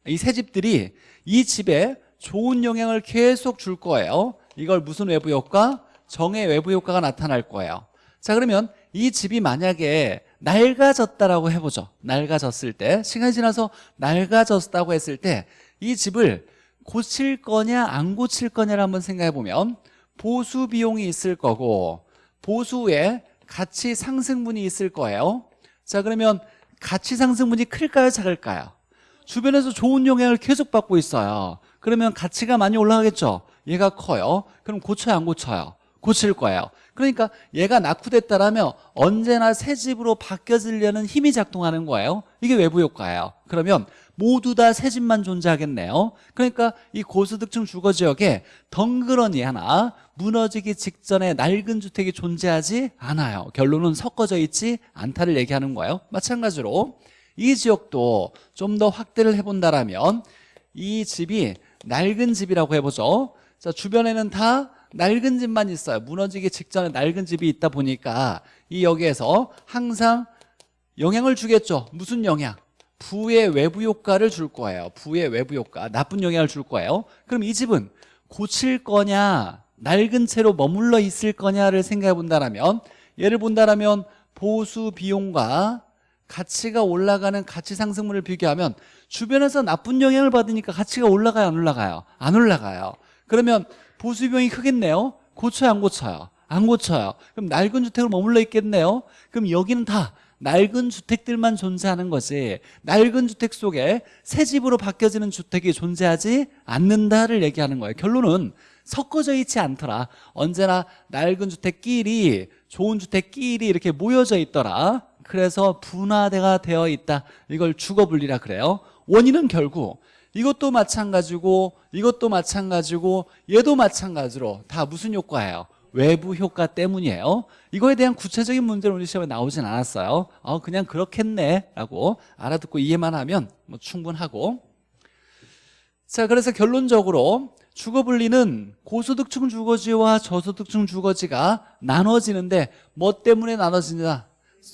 이 새 집들이 이 집에 좋은 영향을 계속 줄 거예요. 이걸 무슨 외부 효과? 정의 외부 효과가 나타날 거예요. 자 그러면 이 집이 만약에 낡아졌다라고 해보죠. 낡아졌을 때 시간이 지나서 낡아졌다고 했을 때 이 집을 고칠 거냐 안 고칠 거냐를 한번 생각해 보면 보수 비용이 있을 거고 보수에 가치 상승분이 있을 거예요. 자 그러면 가치 상승분이 클까요? 작을까요? 주변에서 좋은 영향을 계속 받고 있어요. 그러면 가치가 많이 올라가겠죠? 얘가 커요. 그럼 고쳐요? 안 고쳐요? 고칠 거예요. 그러니까 얘가 낙후됐다라면 언제나 새 집으로 바뀌어지려는 힘이 작동하는 거예요. 이게 외부 효과예요. 그러면 모두 다 새 집만 존재하겠네요. 그러니까 이 고소득층 주거지역에 덩그러니 하나 무너지기 직전에 낡은 주택이 존재하지 않아요. 결론은 섞어져 있지 않다를 얘기하는 거예요. 마찬가지로 이 지역도 좀 더 확대를 해본다라면 이 집이 낡은 집이라고 해보죠. 자 주변에는 다 낡은 집만 있어요. 무너지기 직전에 낡은 집이 있다 보니까 이 여기에서 항상 영향을 주겠죠. 무슨 영향? 부의 외부 효과를 줄 거예요. 부의 외부 효과. 나쁜 영향을 줄 거예요. 그럼 이 집은 고칠 거냐 낡은 채로 머물러 있을 거냐를 생각해 본다면 예를 본다면 보수 비용과 가치가 올라가는 가치 상승물을 비교하면 주변에서 나쁜 영향을 받으니까 가치가 올라가요 안 올라가요? 안 올라가요. 그러면 보수 비용이 크겠네요? 고쳐요 안 고쳐요? 안 고쳐요. 그럼 낡은 주택으로 머물러 있겠네요? 그럼 여기는 다 낡은 주택들만 존재하는 거지. 낡은 주택 속에 새 집으로 바뀌어지는 주택이 존재하지 않는다를 얘기하는 거예요. 결론은 섞어져 있지 않더라. 언제나 낡은 주택끼리 좋은 주택끼리 이렇게 모여져 있더라. 그래서 분화대가 되어 있다. 이걸 주거분리라 그래요. 원인은 결국 이것도 마찬가지고 이것도 마찬가지고 얘도 마찬가지로 다 무슨 효과예요? 외부 효과 때문이에요. 이거에 대한 구체적인 문제는 우리 시험에 나오진 않았어요. 어, 그냥 그렇겠네 라고 알아듣고 이해만 하면 뭐 충분하고. 자 그래서 결론적으로 주거분리는 고소득층 주거지와 저소득층 주거지가 나눠지는데 뭐 때문에 나눠지냐?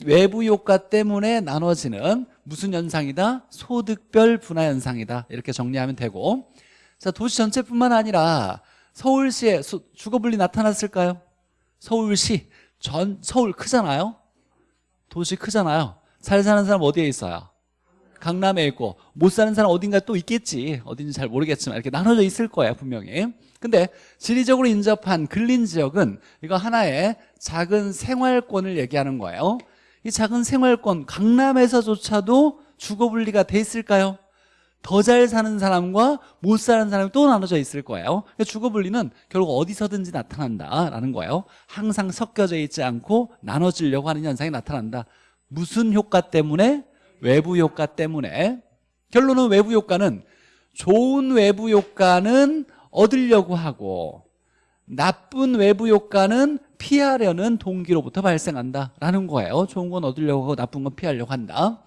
외부 효과 때문에 나눠지는 무슨 현상이다? 소득별 분화 현상이다. 이렇게 정리하면 되고. 자 도시 전체뿐만 아니라 서울시에 수- 주거분리 나타났을까요? 서울시 전 서울 크잖아요 도시 크잖아요 잘 사는 사람 어디에 있어요? 강남에 있고 못 사는 사람 어딘가 또 있겠지 어딘지 잘 모르겠지만 이렇게 나눠져 있을 거예요 분명히 근데 지리적으로 인접한 근린 지역은 이거 하나의 작은 생활권을 얘기하는 거예요 이 작은 생활권 강남에서조차도 주거분리가 돼 있을까요? 더 잘 사는 사람과 못 사는 사람이 또 나눠져 있을 거예요. 그러니까 주거분리는 결국 어디서든지 나타난다라는 거예요. 항상 섞여져 있지 않고 나눠지려고 하는 현상이 나타난다. 무슨 효과 때문에? 외부 효과 때문에. 결론은 외부 효과는 좋은 외부 효과는 얻으려고 하고 나쁜 외부 효과는 피하려는 동기로부터 발생한다라는 거예요. 좋은 건 얻으려고 하고 나쁜 건 피하려고 한다.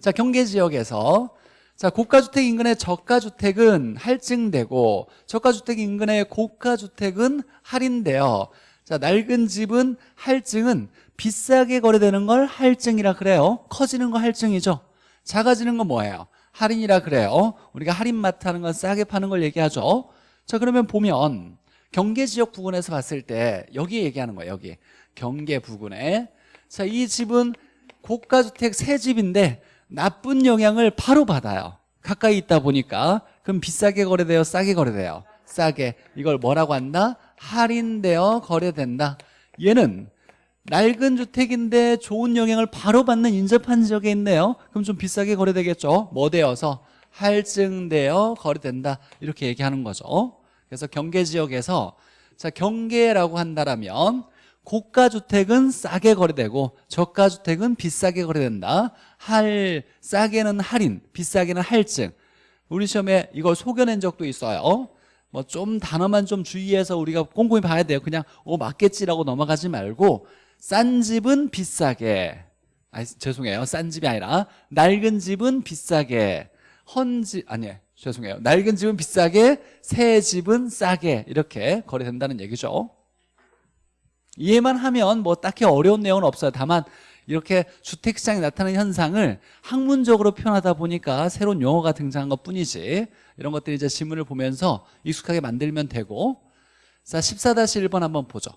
자 경계 지역에서 자 고가주택 인근의 저가주택은 할증되고 저가주택 인근의 고가주택은 할인돼요 자 낡은 집은 할증은 비싸게 거래되는 걸 할증이라 그래요. 커지는 거 할증이죠. 작아지는 건 뭐예요? 할인이라 그래요. 우리가 할인마트 하는 건 싸게 파는 걸 얘기하죠. 자 그러면 보면 경계지역 부근에서 봤을 때 여기 얘기하는 거예요 여기. 경계 부근에. 자 이 집은 고가주택 새 집인데 나쁜 영향을 바로 받아요. 가까이 있다 보니까. 그럼 비싸게 거래돼요? 싸게 거래돼요? 싸게. 이걸 뭐라고 한다? 할인되어 거래된다. 얘는 낡은 주택인데 좋은 영향을 바로 받는 인접한 지역에 있네요. 그럼 좀 비싸게 거래되겠죠? 뭐 되어서 할증되어 거래된다. 이렇게 얘기하는 거죠. 그래서 경계 지역에서 자 경계라고 한다라면 고가 주택은 싸게 거래되고 저가 주택은 비싸게 거래된다. 할 싸게는 할인 비싸게는 할증. 우리 시험에 이걸 속여낸 적도 있어요. 뭐 좀 단어만 좀 주의해서 우리가 꼼꼼히 봐야 돼요. 그냥 어 맞겠지라고 넘어가지 말고 싼 집은 비싸게. 아 죄송해요. 싼 집이 아니라 낡은 집은 비싸게. 헌집 아니 죄송해요. 낡은 집은 비싸게 새 집은 싸게 이렇게 거래된다는 얘기죠 이해만 하면 뭐 딱히 어려운 내용은 없어요. 다만 이렇게 주택시장에 나타나는 현상을 학문적으로 표현하다 보니까 새로운 용어가 등장한 것 뿐이지 이런 것들이 이제 지문을 보면서 익숙하게 만들면 되고. 자 14-1번 한번 보죠.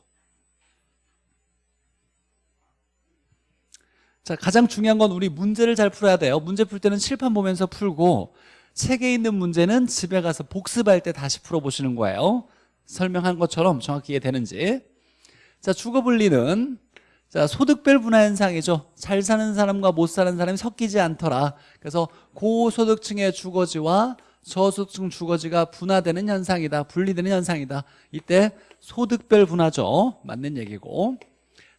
자 가장 중요한 건 우리 문제를 잘 풀어야 돼요. 문제 풀 때는 칠판 보면서 풀고 책에 있는 문제는 집에 가서 복습할 때 다시 풀어보시는 거예요. 설명한 것처럼 정확히 이해되는지 자 주거 분리는 자 소득별 분화 현상이죠. 잘 사는 사람과 못 사는 사람이 섞이지 않더라. 그래서 고소득층의 주거지와 저소득층 주거지가 분화되는 현상이다 분리되는 현상이다. 이때 소득별 분화죠. 맞는 얘기고.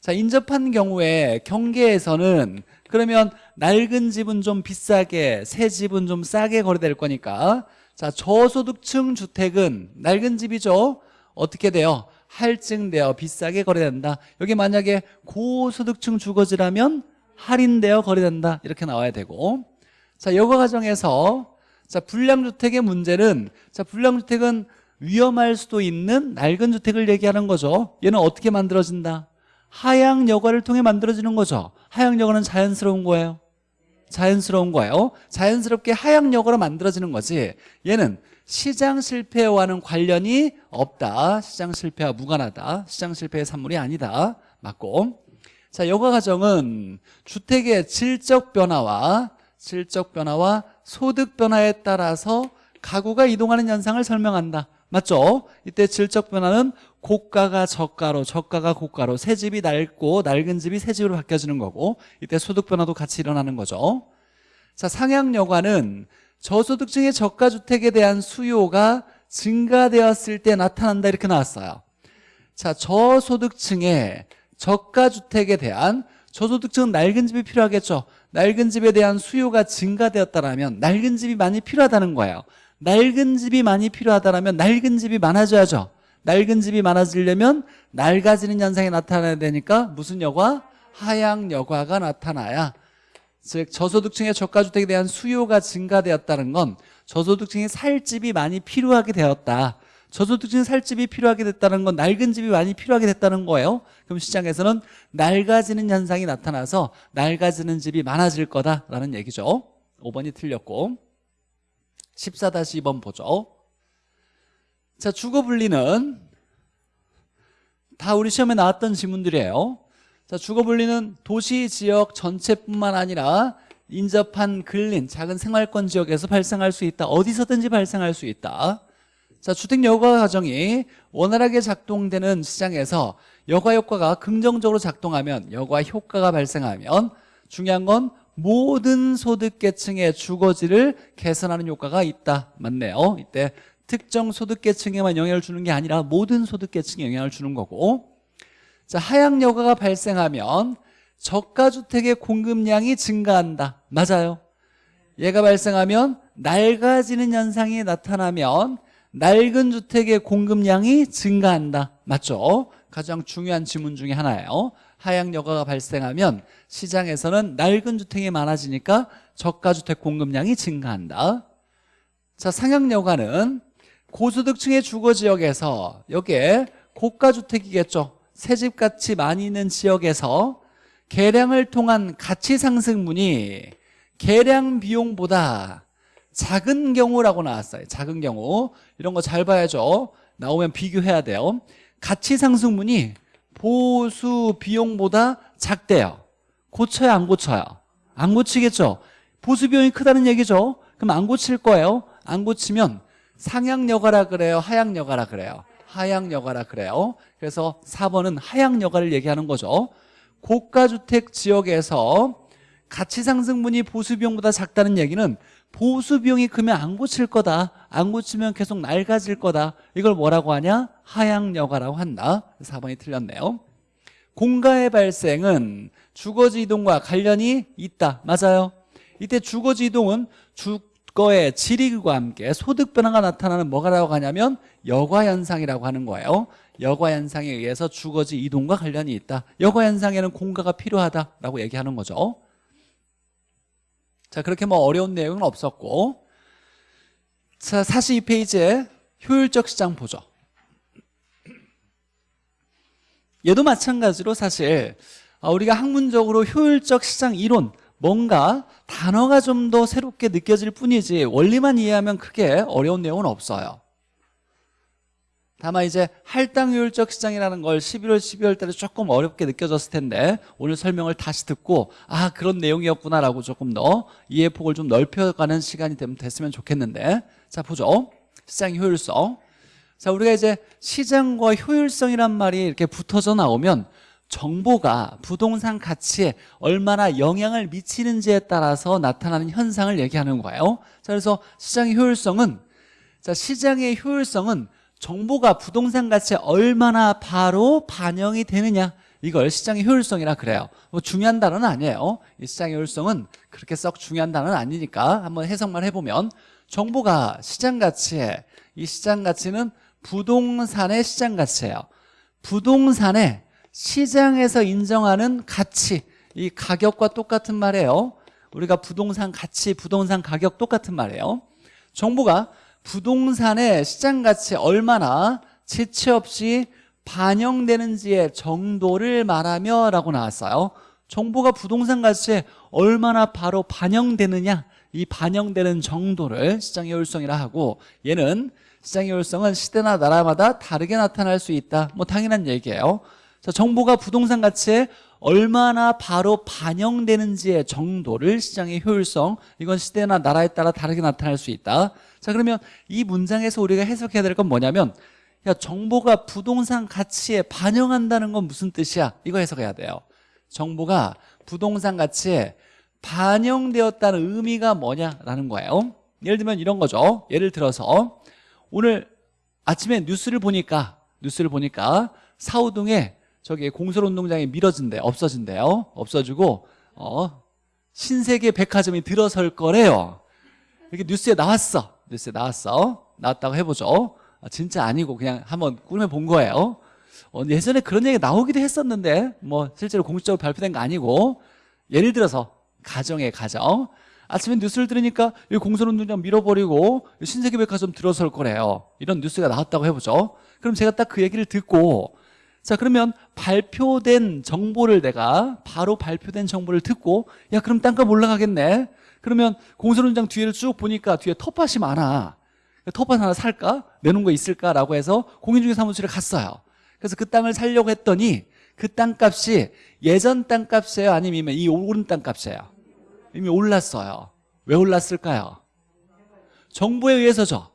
자 인접한 경우에 경계에서는 그러면 낡은 집은 좀 비싸게 새 집은 좀 싸게 거래될 거니까. 자 저소득층 주택은 낡은 집이죠. 어떻게 돼요? 할증되어 비싸게 거래된다. 여기 만약에 고소득층 주거지라면 할인되어 거래된다. 이렇게 나와야 되고. 자 여가 과정에서 자 불량주택의 문제는 자 불량주택은 위험할 수도 있는 낡은 주택을 얘기하는 거죠. 얘는 어떻게 만들어진다? 하향 여과를 통해 만들어지는 거죠. 하향 여과는 자연스러운 거예요. 자연스러운 거예요. 자연스럽게 하향 여과로 만들어지는 거지. 얘는 시장 실패와는 관련이 없다. 시장 실패와 무관하다. 시장 실패의 산물이 아니다. 맞고. 자 여과 과정은 주택의 질적 변화와 질적 변화와 소득 변화에 따라서 가구가 이동하는 현상을 설명한다. 맞죠? 이때 질적 변화는 고가가 저가로 저가가 고가로 새 집이 낡고 낡은 집이 새 집으로 바뀌어지는 거고 이때 소득 변화도 같이 일어나는 거죠. 자 상향 여과는 저소득층의 저가주택에 대한 수요가 증가되었을 때 나타난다 이렇게 나왔어요. 자 저소득층의 저가주택에 대한 저소득층은 낡은 집이 필요하겠죠. 낡은 집에 대한 수요가 증가되었다면 낡은 집이 많이 필요하다는 거예요. 낡은 집이 많이 필요하다면 낡은 집이 많아져야죠. 낡은 집이 많아지려면 낡아지는 현상이 나타나야 되니까 무슨 여과? 하향 여과가 나타나야 즉 저소득층의 저가주택에 대한 수요가 증가되었다는 건 저소득층이 살 집이 많이 필요하게 되었다. 저소득층이 살 집이 필요하게 됐다는 건 낡은 집이 많이 필요하게 됐다는 거예요. 그럼 시장에서는 낡아지는 현상이 나타나서 낡아지는 집이 많아질 거다라는 얘기죠. 5번이 틀렸고. 14-2번 보죠. 자 주거 분리는 다 우리 시험에 나왔던 지문들이에요 자 주거 분리는 도시 지역 전체뿐만 아니라 인접한 근린 작은 생활권 지역에서 발생할 수 있다. 어디서든지 발생할 수 있다. 자 주택 여가 과정이 원활하게 작동되는 시장에서 여가 효과가 긍정적으로 작동하면 여가 효과가 발생하면 중요한 건 모든 소득계층의 주거지를 개선하는 효과가 있다. 맞네요. 이때 특정 소득계층에만 영향을 주는 게 아니라 모든 소득계층에 영향을 주는 거고 자 하향 여가가 발생하면 저가주택의 공급량이 증가한다. 맞아요. 얘가 발생하면 낡아지는 현상이 나타나면 낡은 주택의 공급량이 증가한다. 맞죠? 가장 중요한 지문 중에 하나예요. 하향 여가가 발생하면 시장에서는 낡은 주택이 많아지니까 저가주택 공급량이 증가한다. 자 상향 여가는 고소득층의 주거지역에서 여기에 고가주택이겠죠 새집같이 많이 있는 지역에서 개량을 통한 가치 상승분이 개량 비용보다 작은 경우라고 나왔어요. 작은 경우. 이런 거 잘 봐야죠. 나오면 비교해야 돼요. 가치 상승분이 보수 비용보다 작대요. 고쳐야 안 고쳐요? 안 고치겠죠? 보수 비용이 크다는 얘기죠? 그럼 안 고칠 거예요? 안 고치면 상향 여가라 그래요? 하향 여가라 그래요? 하향 여가라 그래요 그래서 4번은 하향 여가를 얘기하는 거죠. 고가주택 지역에서 가치 상승분이 보수 비용보다 작다는 얘기는 보수 비용이 크면 안 고칠 거다. 안 고치면 계속 낡아질 거다. 이걸 뭐라고 하냐? 하향 여가라고 한다. 4번이 틀렸네요. 공가의 발생은 주거지 이동과 관련이 있다. 맞아요. 이때 주거지 이동은 주 거의 질이과 함께 소득 변화가 나타나는 뭐가라고 하냐면 여과 현상이라고 하는 거예요. 여과 현상에 의해서 주거지 이동과 관련이 있다. 여과 현상에는 공가가 필요하다라고 얘기하는 거죠. 자 그렇게 뭐 어려운 내용은 없었고. 자 42페이지에 효율적 시장 보죠. 얘도 마찬가지로 사실 어, 우리가 학문적으로 효율적 시장 이론 뭔가 단어가 좀 더 새롭게 느껴질 뿐이지 원리만 이해하면 크게 어려운 내용은 없어요 다만 이제 할당 효율적 시장이라는 걸 11월, 12월 달에 조금 어렵게 느껴졌을 텐데 오늘 설명을 다시 듣고 아 그런 내용이었구나라고 조금 더 이해 폭을 좀 넓혀가는 시간이 됐으면 좋겠는데 자 보죠. 시장 효율성. 자 우리가 이제 시장과 효율성이란 말이 이렇게 붙어져 나오면 정보가 부동산 가치에 얼마나 영향을 미치는지에 따라서 나타나는 현상을 얘기하는 거예요. 자 그래서 시장의 효율성은 자 시장의 효율성은 정보가 부동산 가치에 얼마나 바로 반영이 되느냐 이걸 시장의 효율성이라 그래요. 뭐 중요한 단어는 아니에요. 이 시장의 효율성은 그렇게 썩 중요한 단어는 아니니까 한번 해석만 해보면 정보가 시장 가치에 이 시장 가치는 부동산의 시장 가치예요. 부동산의 시장에서 인정하는 가치. 이 가격과 똑같은 말이에요. 우리가 부동산 가치 부동산 가격 똑같은 말이에요. 정보가 부동산의 시장 가치에 얼마나 지체 없이 반영되는지의 정도를 말하며 라고 나왔어요. 정보가 부동산 가치에 얼마나 바로 반영되느냐 이 반영되는 정도를 시장의 효율성이라 하고 얘는 시장의 효율성은 시대나 나라마다 다르게 나타날 수 있다. 뭐 당연한 얘기예요 자, 정보가 부동산 가치에 얼마나 바로 반영되는지의 정도를 시장의 효율성 이건 시대나 나라에 따라 다르게 나타날 수 있다. 자 그러면 이 문장에서 우리가 해석해야 될 건 뭐냐면 야 정보가 부동산 가치에 반영한다는 건 무슨 뜻이야? 이거 해석해야 돼요. 정보가 부동산 가치에 반영되었다는 의미가 뭐냐라는 거예요. 예를 들면 이런 거죠. 예를 들어서 오늘 아침에 뉴스를 보니까 뉴스를 보니까 사우동에 저기 공설운동장이 미뤄진대 없어진대요. 없어지고 어 신세계 백화점이 들어설 거래요. 이렇게 뉴스에 나왔어. 뉴스에 나왔어. 나왔다고 해보죠. 아, 진짜 아니고 그냥 한번 꿈에 본 거예요. 어, 예전에 그런 얘기 나오기도 했었는데 뭐 실제로 공식적으로 발표된 거 아니고 예를 들어서 가정의 가정. 아침에 뉴스를 들으니까 이 공설운동장 밀어버리고 신세계 백화점 들어설 거래요. 이런 뉴스가 나왔다고 해보죠. 그럼 제가 딱 그 얘기를 듣고 자 그러면 발표된 정보를 내가 바로 발표된 정보를 듣고 야 그럼 땅값 올라가겠네. 그러면 공설운장 뒤를 쭉 보니까 뒤에 텃밭이 많아. 텃밭 하나 살까? 내놓은 거 있을까라고 해서 공인중개사무실에 갔어요. 그래서 그 땅을 살려고 했더니 그 땅값이 예전 땅값이에요? 아니면 이 오른 땅값이에요? 이미 올랐어요. 왜 올랐을까요? 정보에 의해서죠.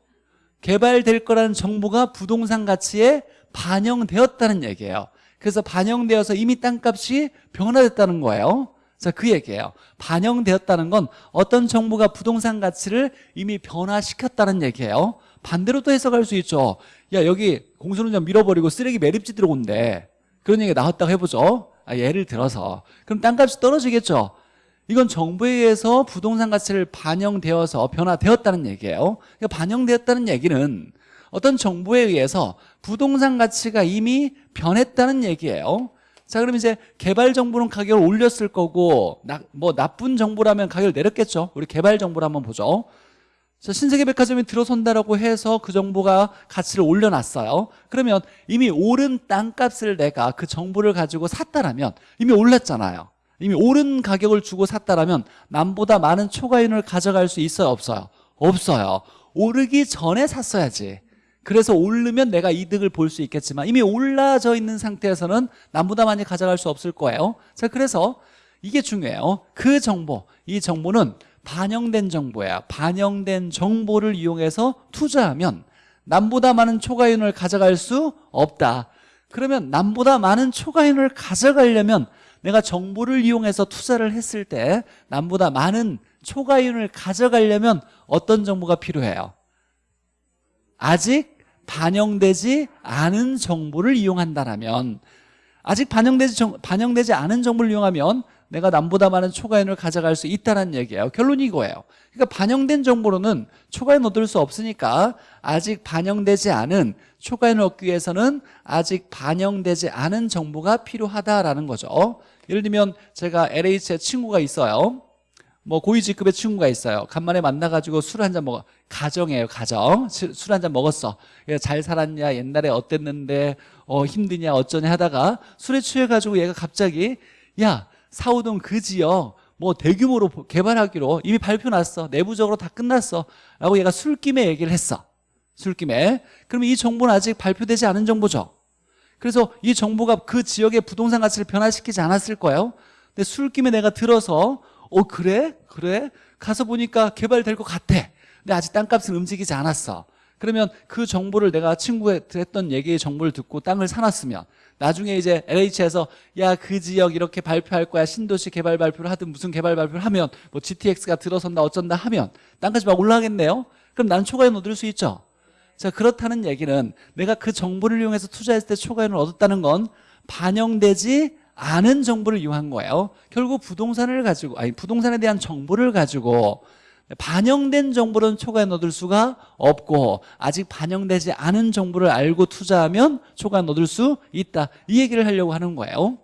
개발될 거라는 정보가 부동산 가치에 반영되었다는 얘기예요. 그래서 반영되어서 이미 땅값이 변화됐다는 거예요. 자, 그 얘기예요. 반영되었다는 건 어떤 정보가 부동산 가치를 이미 변화시켰다는 얘기예요. 반대로도 해석할 수 있죠. 야 여기 공수운전 밀어버리고 쓰레기 매립지 들어온대. 그런 얘기가 나왔다고 해보죠. 아, 예를 들어서. 그럼 땅값이 떨어지겠죠. 이건 정부에 의해서 부동산 가치를 반영되어서 변화되었다는 얘기예요. 그러니까 반영되었다는 얘기는 어떤 정보에 의해서 부동산 가치가 이미 변했다는 얘기예요. 자 그럼 이제 개발 정보는 가격을 올렸을 거고 나, 뭐 나쁜 정보라면 가격을 내렸겠죠. 우리 개발 정보를 한번 보죠. 자, 신세계 백화점이 들어선다라고 해서 그 정보가 가치를 올려놨어요. 그러면 이미 오른 땅값을 내가 그 정보를 가지고 샀다라면 이미 올랐잖아요. 이미 오른 가격을 주고 샀다라면 남보다 많은 초과이윤을 가져갈 수 있어요? 없어요? 없어요. 오르기 전에 샀어야지 그래서 오르면 내가 이득을 볼 수 있겠지만 이미 올라져 있는 상태에서는 남보다 많이 가져갈 수 없을 거예요. 자 그래서 이게 중요해요. 그 정보 이 정보는 반영된 정보야 반영된 정보를 이용해서 투자하면 남보다 많은 초과이윤을 가져갈 수 없다. 그러면 남보다 많은 초과이윤을 가져가려면 내가 정보를 이용해서 투자를 했을 때 남보다 많은 초과이윤을 가져가려면 어떤 정보가 필요해요? 아직 반영되지 않은 정보를 이용한다면 아직 반영되지, 정, 반영되지 않은 정보를 이용하면 내가 남보다 많은 초과인을 가져갈 수 있다는 얘기예요. 결론이 이거예요. 그러니까 반영된 정보로는 초과인 얻을 수 없으니까 아직 반영되지 않은 초과인을 얻기 위해서는 아직 반영되지 않은 정보가 필요하다라는 거죠. 예를 들면 제가 LH에 친구가 있어요 뭐 고위직급의 친구가 있어요. 간만에 만나가지고 술 한 잔 먹어. 가정이에요 가정. 술 한 잔 먹었어. 잘 살았냐? 옛날에 어땠는데? 어 힘드냐? 어쩌냐? 하다가 술에 취해가지고 얘가 갑자기 야 사우동 그 지역 뭐 대규모로 개발하기로 이미 발표 났어. 내부적으로 다 끝났어. 라고 얘가 술김에 얘기를 했어. 술김에. 그러면 이 정보는 아직 발표되지 않은 정보죠. 그래서 이 정보가 그 지역의 부동산 가치를 변화시키지 않았을 거예요. 근데 술김에 내가 들어서 어 그래? 그래? 가서 보니까 개발될 것 같아. 근데 아직 땅값은 움직이지 않았어. 그러면 그 정보를 내가 친구에 했던 얘기의 정보를 듣고 땅을 사놨으면 나중에 이제 LH에서 야 그 지역 이렇게 발표할 거야. 신도시 개발 발표를 하든 무슨 개발 발표를 하면 뭐 GTX가 들어선다 어쩐다 하면 땅값이 막 올라가겠네요? 그럼 난 초과이익 얻을 수 있죠. 자 그렇다는 얘기는 내가 그 정보를 이용해서 투자했을 때 초과이익을 얻었다는 건 반영되지 않은 정보를 이용한 거예요. 결국 부동산을 가지고 아니 부동산에 대한 정보를 가지고 반영된 정보는 초과이익 얻을 수가 없고 아직 반영되지 않은 정보를 알고 투자하면 초과이익 얻을 수 있다. 이 얘기를 하려고 하는 거예요.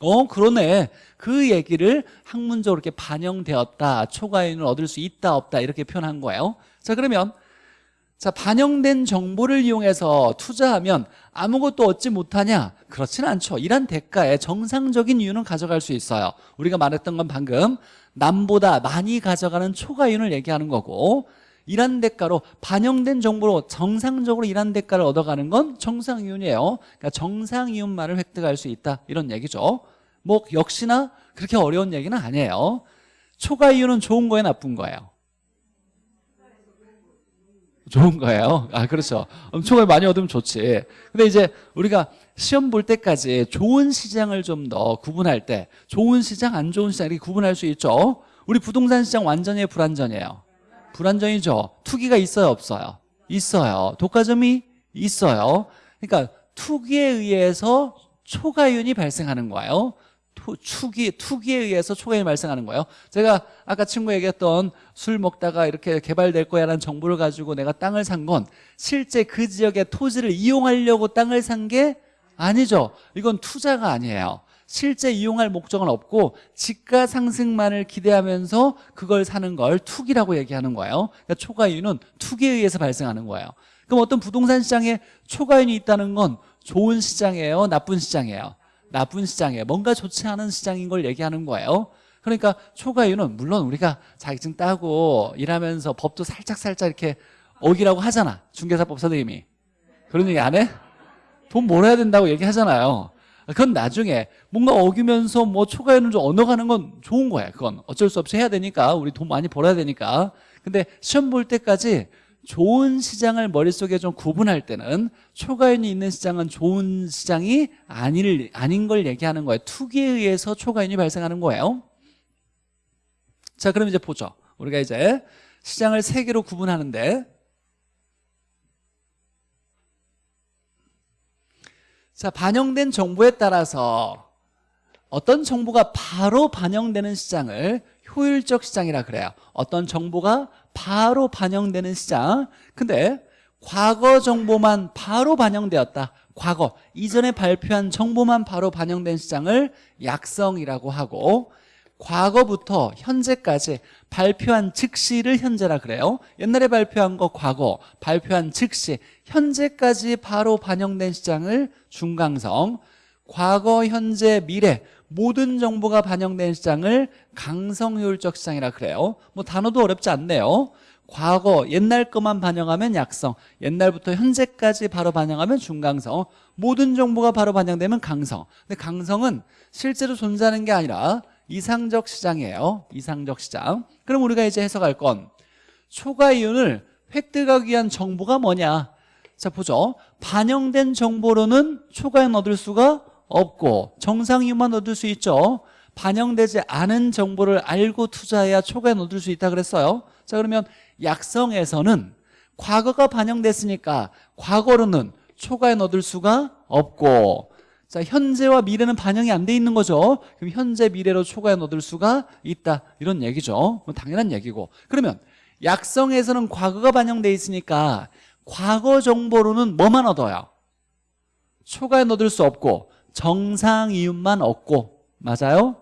어 그러네. 그 얘기를 학문적으로 이렇게 반영되었다 초과이익을 얻을 수 있다 없다 이렇게 표현한 거예요. 자 그러면 자 반영된 정보를 이용해서 투자하면 아무것도 얻지 못하냐? 그렇지는 않죠. 이란 대가에 정상적인 이유는 가져갈 수 있어요. 우리가 말했던 건 방금 남보다 많이 가져가는 초과이윤을 얘기하는 거고 이란 대가로 반영된 정보로 정상적으로 이란 대가를 얻어가는 건 정상이윤이에요. 그러니까 정상이윤만을 획득할 수 있다. 이런 얘기죠. 뭐 역시나 그렇게 어려운 얘기는 아니에요. 초과이윤은 좋은 거예요? 나쁜 거예요 좋은 거예요. 아 그렇죠. 엄청 많이 얻으면 좋지. 근데 이제 우리가 시험 볼 때까지 좋은 시장을 좀 더 구분할 때 좋은 시장 안 좋은 시장 이렇게 구분할 수 있죠? 우리 부동산 시장 완전히 불안전이에요. 불안전이죠. 투기가 있어요 없어요? 있어요. 독과점이 있어요. 그러니까 투기에 의해서 초과이윤이 발생하는 거예요 투, 투기, 투기에 의해서 초과이윤이 발생하는 거예요. 제가 아까 친구 얘기했던 술 먹다가 이렇게 개발될 거야 라는 정보를 가지고 내가 땅을 산 건 실제 그 지역의 토지를 이용하려고 땅을 산 게 아니죠. 이건 투자가 아니에요. 실제 이용할 목적은 없고 지가 상승만을 기대하면서 그걸 사는 걸 투기라고 얘기하는 거예요. 그러니까 초과이윤은 투기에 의해서 발생하는 거예요. 그럼 어떤 부동산 시장에 초과이윤이 있다는 건 좋은 시장이에요? 나쁜 시장이에요 나쁜 시장이에요 뭔가 좋지 않은 시장인 걸 얘기하는 거예요. 그러니까 초과이윤은 물론 우리가 자격증 따고 일하면서 법도 살짝살짝 이렇게 어기라고 하잖아. 중개사법 선생님이 그런 얘기 안 해? 돈 몰아야 된다고 얘기하잖아요. 그건 나중에 뭔가 어기면서 뭐 초과이윤을 좀 얻어가는 건 좋은 거야 그건. 어쩔 수 없이 해야 되니까. 우리 돈 많이 벌어야 되니까. 근데 시험 볼 때까지 좋은 시장을 머릿속에 좀 구분할 때는 초과이윤이 있는 시장은 좋은 시장이 아닐, 아닌 걸 얘기하는 거예요. 투기에 의해서 초과이윤이 발생하는 거예요. 자 그럼 이제 보죠. 우리가 이제 시장을 세 개로 구분하는데 자 반영된 정보에 따라서 어떤 정보가 바로 반영되는 시장을 효율적 시장이라 그래요. 어떤 정보가 바로 반영되는 시장. 근데 과거 정보만 바로 반영되었다. 과거. 이전에 발표한 정보만 바로 반영된 시장을 약성이라고 하고 과거부터 현재까지 발표한 즉시를 현재라 그래요. 옛날에 발표한 거 과거 발표한 즉시 현재까지 바로 반영된 시장을 중강성 과거 현재 미래 모든 정보가 반영된 시장을 강성효율적 시장이라 그래요. 뭐 단어도 어렵지 않네요. 과거 옛날 것만 반영하면 약성 옛날부터 현재까지 바로 반영하면 중강성 모든 정보가 바로 반영되면 강성. 근데 강성은 실제로 존재하는 게 아니라 이상적 시장이에요. 이상적 시장. 그럼 우리가 이제 해석할 건 초과 이윤을 획득하기 위한 정보가 뭐냐? 자 보죠. 반영된 정보로는 초과이윤 얻을 수가 없고 정상이윤만 얻을 수 있죠. 반영되지 않은 정보를 알고 투자해야 초과이윤 얻을 수 있다 그랬어요. 자 그러면 약성에서는 과거가 반영됐으니까 과거로는 초과이윤 얻을 수가 없고 자 현재와 미래는 반영이 안 돼 있는 거죠. 그럼 현재 미래로 초과이윤 얻을 수가 있다. 이런 얘기죠. 뭐 당연한 얘기고. 그러면 약성에서는 과거가 반영돼 있으니까 과거 정보로는 뭐만 얻어요? 초과이윤 얻을 수 없고 정상 이윤만 얻고 맞아요?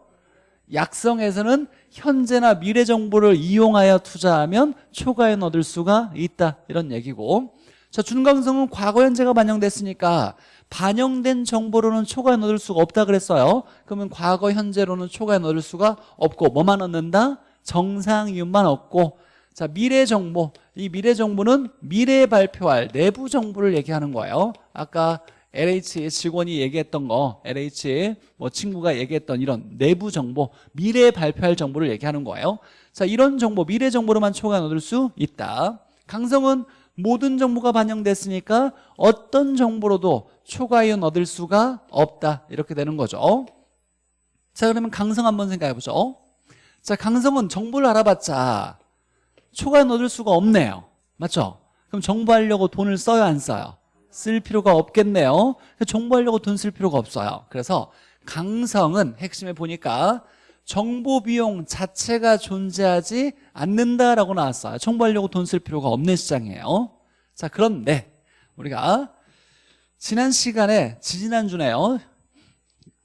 약성에서는 현재나 미래 정보를 이용하여 투자하면 초과이윤 얻을 수가 있다 이런 얘기고. 자 준강성은 과거 현재가 반영됐으니까 반영된 정보로는 초과이윤 얻을 수가 없다 그랬어요. 그러면 과거 현재로는 초과이윤 얻을 수가 없고 뭐만 얻는다? 정상 이윤만 얻고. 자 미래 정보. 이 미래 정보는 미래에 발표할 내부 정보를 얘기하는 거예요. 아까 LH 직원이 얘기했던 거 LH 뭐 친구가 얘기했던 이런 내부 정보 미래에 발표할 정보를 얘기하는 거예요. 자 이런 정보 미래 정보로만 초과는 얻을 수 있다. 강성은 모든 정보가 반영됐으니까 어떤 정보로도 초과이온 얻을 수가 없다. 이렇게 되는 거죠. 자 그러면 강성 한번 생각해 보죠. 자 강성은 정보를 알아봤자 초과이온 얻을 수가 없네요. 맞죠? 그럼 정보하려고 돈을 써요 안 써요? 쓸 필요가 없겠네요. 정보하려고 돈 쓸 필요가 없어요. 그래서 강성은 핵심에 보니까 정보 비용 자체가 존재하지 않는다라고 나왔어요. 정보하려고 돈 쓸 필요가 없는 시장이에요. 자 그런데 우리가 지난 시간에 지지난주네요.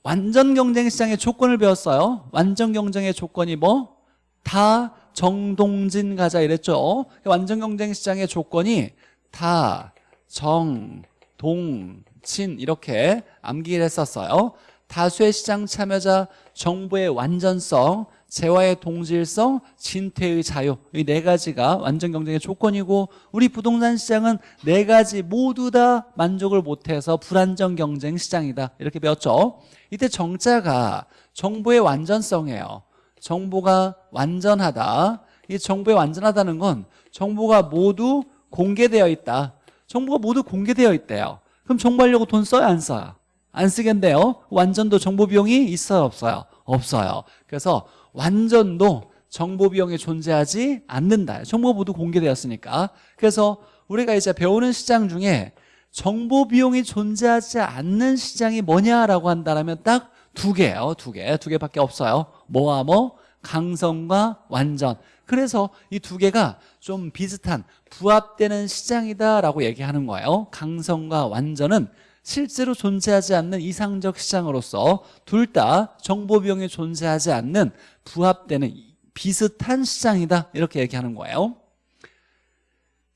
완전 경쟁 시장의 조건을 배웠어요. 완전 경쟁의 조건이 뭐? 다 정동진 가자 이랬죠. 완전 경쟁 시장의 조건이 다 정, 동, 진 이렇게 암기를 했었어요. 다수의 시장 참여자, 정보의 완전성, 재화의 동질성, 진퇴의 자유. 이 네 가지가 완전 경쟁의 조건이고 우리 부동산 시장은 네 가지 모두 다 만족을 못해서 불안정 경쟁 시장이다. 이렇게 배웠죠. 이때 정자가 정보의 완전성이에요. 정보가 완전하다. 이 정보의 완전하다는 건 정보가 모두 공개되어 있다 정보가 모두 공개되어 있대요. 그럼 정보하려고 돈 써요 안 써요? 안 쓰겠네요. 완전도 정보 비용이 있어요 없어요? 없어요. 그래서 완전도 정보 비용이 존재하지 않는다. 정보 모두 공개되었으니까. 그래서 우리가 이제 배우는 시장 중에 정보 비용이 존재하지 않는 시장이 뭐냐라고 한다면 딱 두 개예요 두 개, 두 개밖에 없어요. 뭐와 뭐? 강성과 완전 그래서 이 두 개가 좀 비슷한 부합되는 시장이다라고 얘기하는 거예요. 강성과 완전은 실제로 존재하지 않는 이상적 시장으로서 둘 다 정보 비용이 존재하지 않는 부합되는 비슷한 시장이다. 이렇게 얘기하는 거예요.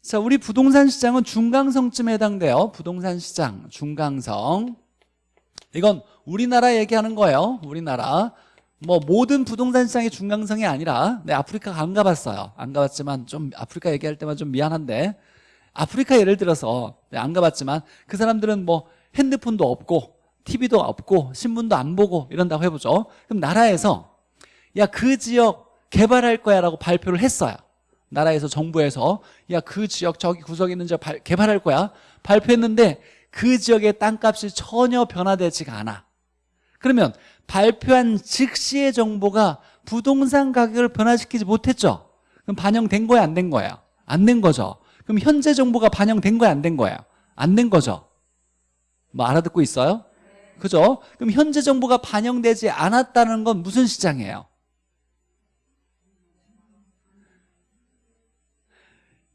자, 우리 부동산 시장은 중강성쯤에 해당돼요. 부동산 시장 중강성. 이건 우리나라 얘기하는 거예요. 우리나라 뭐 모든 부동산 시장이 중강성이 아니라 네, 아프리카 안 가봤어요. 안 가봤지만 좀 아프리카 얘기할 때만 좀 미안한데 아프리카 예를 들어서 네, 안 가봤지만 그 사람들은 뭐 핸드폰도 없고 TV도 없고 신문도 안 보고 이런다고 해보죠. 그럼 나라에서 야 그 지역 개발할 거야 라고 발표를 했어요. 나라에서 정부에서 야 그 지역 저기 구석에 있는 지역 발, 개발할 거야. 발표했는데 그 지역의 땅값이 전혀 변화되지가 않아. 그러면 발표한 즉시의 정보가 부동산 가격을 변화시키지 못했죠 그럼 반영된 거야 안 된 거야 안된 거죠 그럼 현재 정보가 반영된 거야 안 된 거야 안된 거죠 뭐 알아듣고 있어요? 그죠? 그럼 현재 정보가 반영되지 않았다는 건 무슨 시장이에요?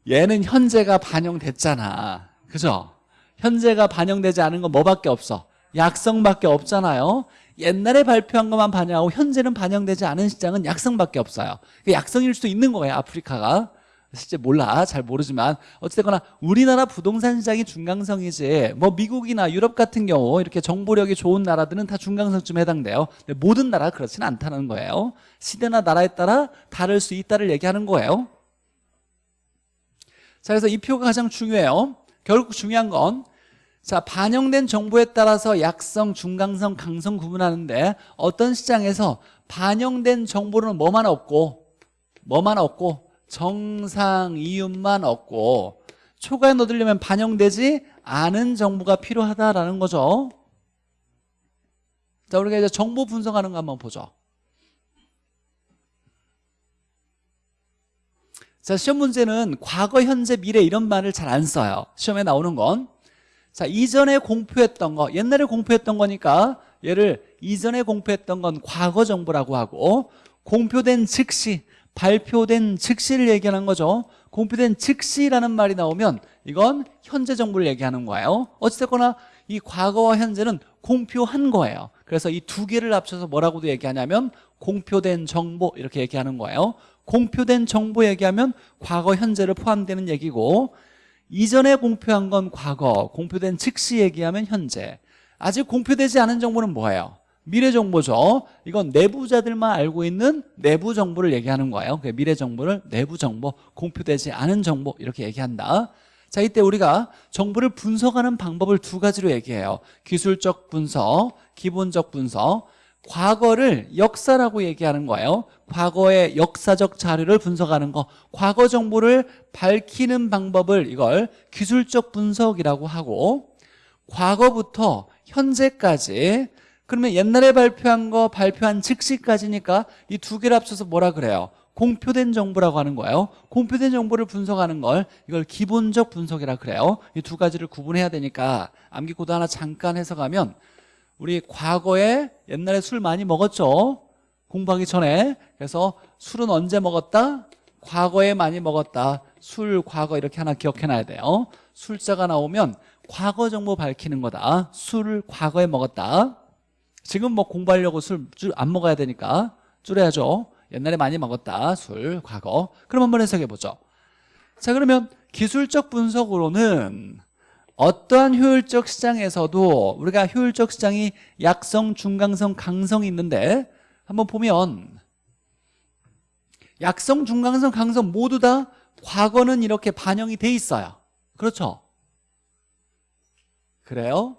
얘는 현재가 반영됐잖아 그죠? 현재가 반영되지 않은 건 뭐밖에 없어? 약성밖에 없잖아요 옛날에 발표한 것만 반영하고 현재는 반영되지 않은 시장은 약성밖에 없어요. 약성일 수도 있는 거예요 아프리카가. 실제 몰라 잘 모르지만. 어쨌거나 우리나라 부동산 시장이 중강성이지 뭐 미국이나 유럽 같은 경우 이렇게 정보력이 좋은 나라들은 다 중강성쯤 해당돼요. 모든 나라 그렇지는 않다는 거예요. 시대나 나라에 따라 다를 수 있다를 얘기하는 거예요. 자 그래서 이 표가 가장 중요해요. 결국 중요한 건 자, 반영된 정보에 따라서 약성, 중강성, 강성 구분하는데 어떤 시장에서 반영된 정보는 뭐만 없고 뭐만 없고 정상 이윤만 얻고 초과에 넣으려면 반영되지 않은 정보가 필요하다라는 거죠. 자 우리가 이제 정보 분석하는 거 한번 보죠. 자 시험 문제는 과거, 현재, 미래 이런 말을 잘 안 써요. 시험에 나오는 건 자, 이전에 공표했던 거, 옛날에 공표했던 거니까 얘를 이전에 공표했던 건 과거 정보라고 하고 공표된 즉시, 발표된 즉시를 얘기하는 거죠. 공표된 즉시라는 말이 나오면 이건 현재 정보를 얘기하는 거예요. 어찌됐거나 이 과거와 현재는 공표한 거예요. 그래서 이 두 개를 합쳐서 뭐라고도 얘기하냐면 공표된 정보 이렇게 얘기하는 거예요. 공표된 정보 얘기하면 과거, 현재를 포함되는 얘기고 이전에 공표한 건 과거, 공표된 즉시 얘기하면 현재 아직 공표되지 않은 정보는 뭐예요? 미래 정보죠. 이건 내부자들만 알고 있는 내부 정보를 얘기하는 거예요. 그 미래 정보를 내부 정보, 공표되지 않은 정보 이렇게 얘기한다. 자, 이때 우리가 정보를 분석하는 방법을 두 가지로 얘기해요. 기술적 분석, 기본적 분석. 과거를 역사라고 얘기하는 거예요. 과거의 역사적 자료를 분석하는 거. 과거 정보를 밝히는 방법을 이걸 기술적 분석이라고 하고 과거부터 현재까지 그러면 옛날에 발표한 거 발표한 즉시까지니까 이 두 개를 합쳐서 뭐라 그래요? 공표된 정보라고 하는 거예요 공표된 정보를 분석하는 걸 이걸 기본적 분석이라 그래요 이 두 가지를 구분해야 되니까 암기코드 하나 잠깐 해석하면 우리 과거에 옛날에 술 많이 먹었죠? 공부하기 전에. 그래서 술은 언제 먹었다? 과거에 많이 먹었다. 술 과거 이렇게 하나 기억해놔야 돼요. 술자가 나오면 과거 정보 밝히는 거다. 술을 과거에 먹었다. 지금 뭐 공부하려고 술 안 먹어야 되니까 줄여야죠. 옛날에 많이 먹었다. 술 과거. 그럼 한번 해석해 보죠. 자 그러면 기술적 분석으로는 어떠한 효율적 시장에서도 우리가 효율적 시장이 약성, 중강성, 강성이 있는데 한번 보면 약성, 중강성, 강성 모두 다 과거는 이렇게 반영이 돼 있어요 그렇죠? 그래요?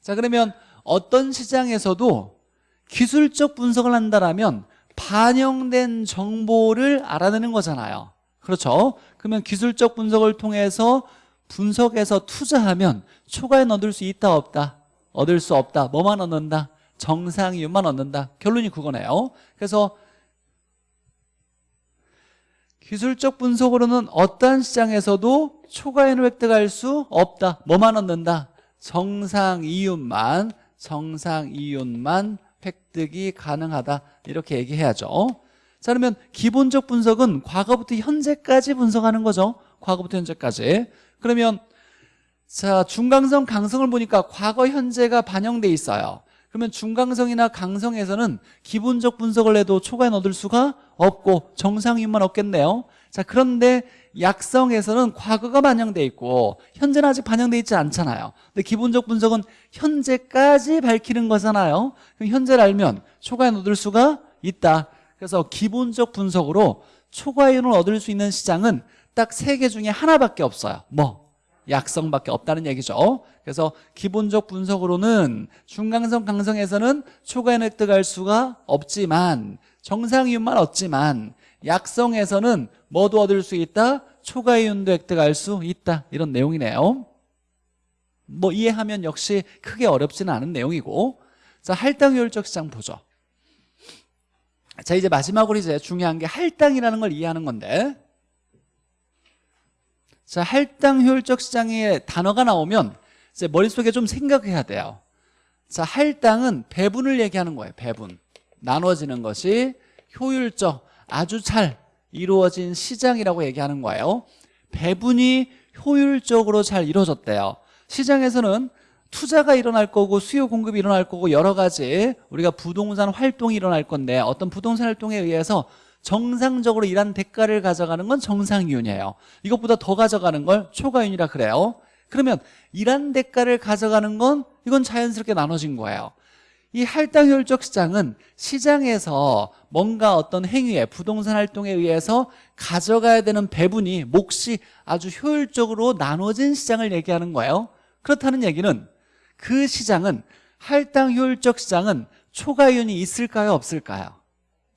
자 그러면 어떤 시장에서도 기술적 분석을 한다면 반영된 정보를 알아내는 거잖아요 그렇죠? 그러면 기술적 분석을 통해서 분석해서 투자하면 초과에 얻을 수 있다 없다? 얻을 수 없다. 뭐만 얻는다? 정상 이윤만 얻는다. 결론이 그거네요. 그래서 기술적 분석으로는 어떠한 시장에서도 초과인을 획득할 수 없다. 뭐만 얻는다? 정상 이윤만 정상 이윤만 획득이 가능하다. 이렇게 얘기해야죠. 자 그러면 기본적 분석은 과거부터 현재까지 분석하는 거죠. 과거부터 현재까지 그러면 자 중강성 강성을 보니까 과거 현재가 반영돼 있어요. 그러면 중강성이나 강성에서는 기본적 분석을 해도 초과에 얻을 수가 없고 정상이윤만 얻겠네요. 자 그런데 약성에서는 과거가 반영돼 있고 현재는 아직 반영돼 있지 않잖아요. 근데 기본적 분석은 현재까지 밝히는 거잖아요. 그럼 현재를 알면 초과에 얻을 수가 있다. 그래서 기본적 분석으로 초과이윤을 얻을 수 있는 시장은 딱 세 개 중에 하나밖에 없어요. 뭐? 약성밖에 없다는 얘기죠. 그래서 기본적 분석으로는 중강성 강성에서는 초과이윤 획득할 수가 없지만 정상이윤만 얻지만 약성에서는 뭐도 얻을 수 있다? 초과이윤도 획득할 수 있다. 이런 내용이네요. 뭐 이해하면 역시 크게 어렵지는 않은 내용이고. 자 할당효율적 시장 보죠. 자 이제 마지막으로 이제 중요한 게 할당이라는 걸 이해하는 건데 자 할당 효율적 시장의 단어가 나오면 이제 머릿속에 좀 생각해야 돼요. 자 할당은 배분을 얘기하는 거예요 배분. 나눠지는 것이 효율적 아주 잘 이루어진 시장이라고 얘기하는 거예요. 배분이 효율적으로 잘 이루어졌대요. 시장에서는 투자가 일어날 거고 수요 공급이 일어날 거고 여러 가지 우리가 부동산 활동이 일어날 건데 어떤 부동산 활동에 의해서 정상적으로 일한 대가를 가져가는 건 정상이윤이에요. 이것보다 더 가져가는 걸 초과이윤이라 그래요. 그러면 일한 대가를 가져가는 건 이건 자연스럽게 나눠진 거예요. 이 할당효율적 시장은 시장에서 뭔가 어떤 행위에 부동산 활동에 의해서 가져가야 되는 배분이 몫이 아주 효율적으로 나눠진 시장을 얘기하는 거예요. 그렇다는 얘기는 그 시장은 할당효율적 시장은 초과이윤이 있을까요? 없을까요?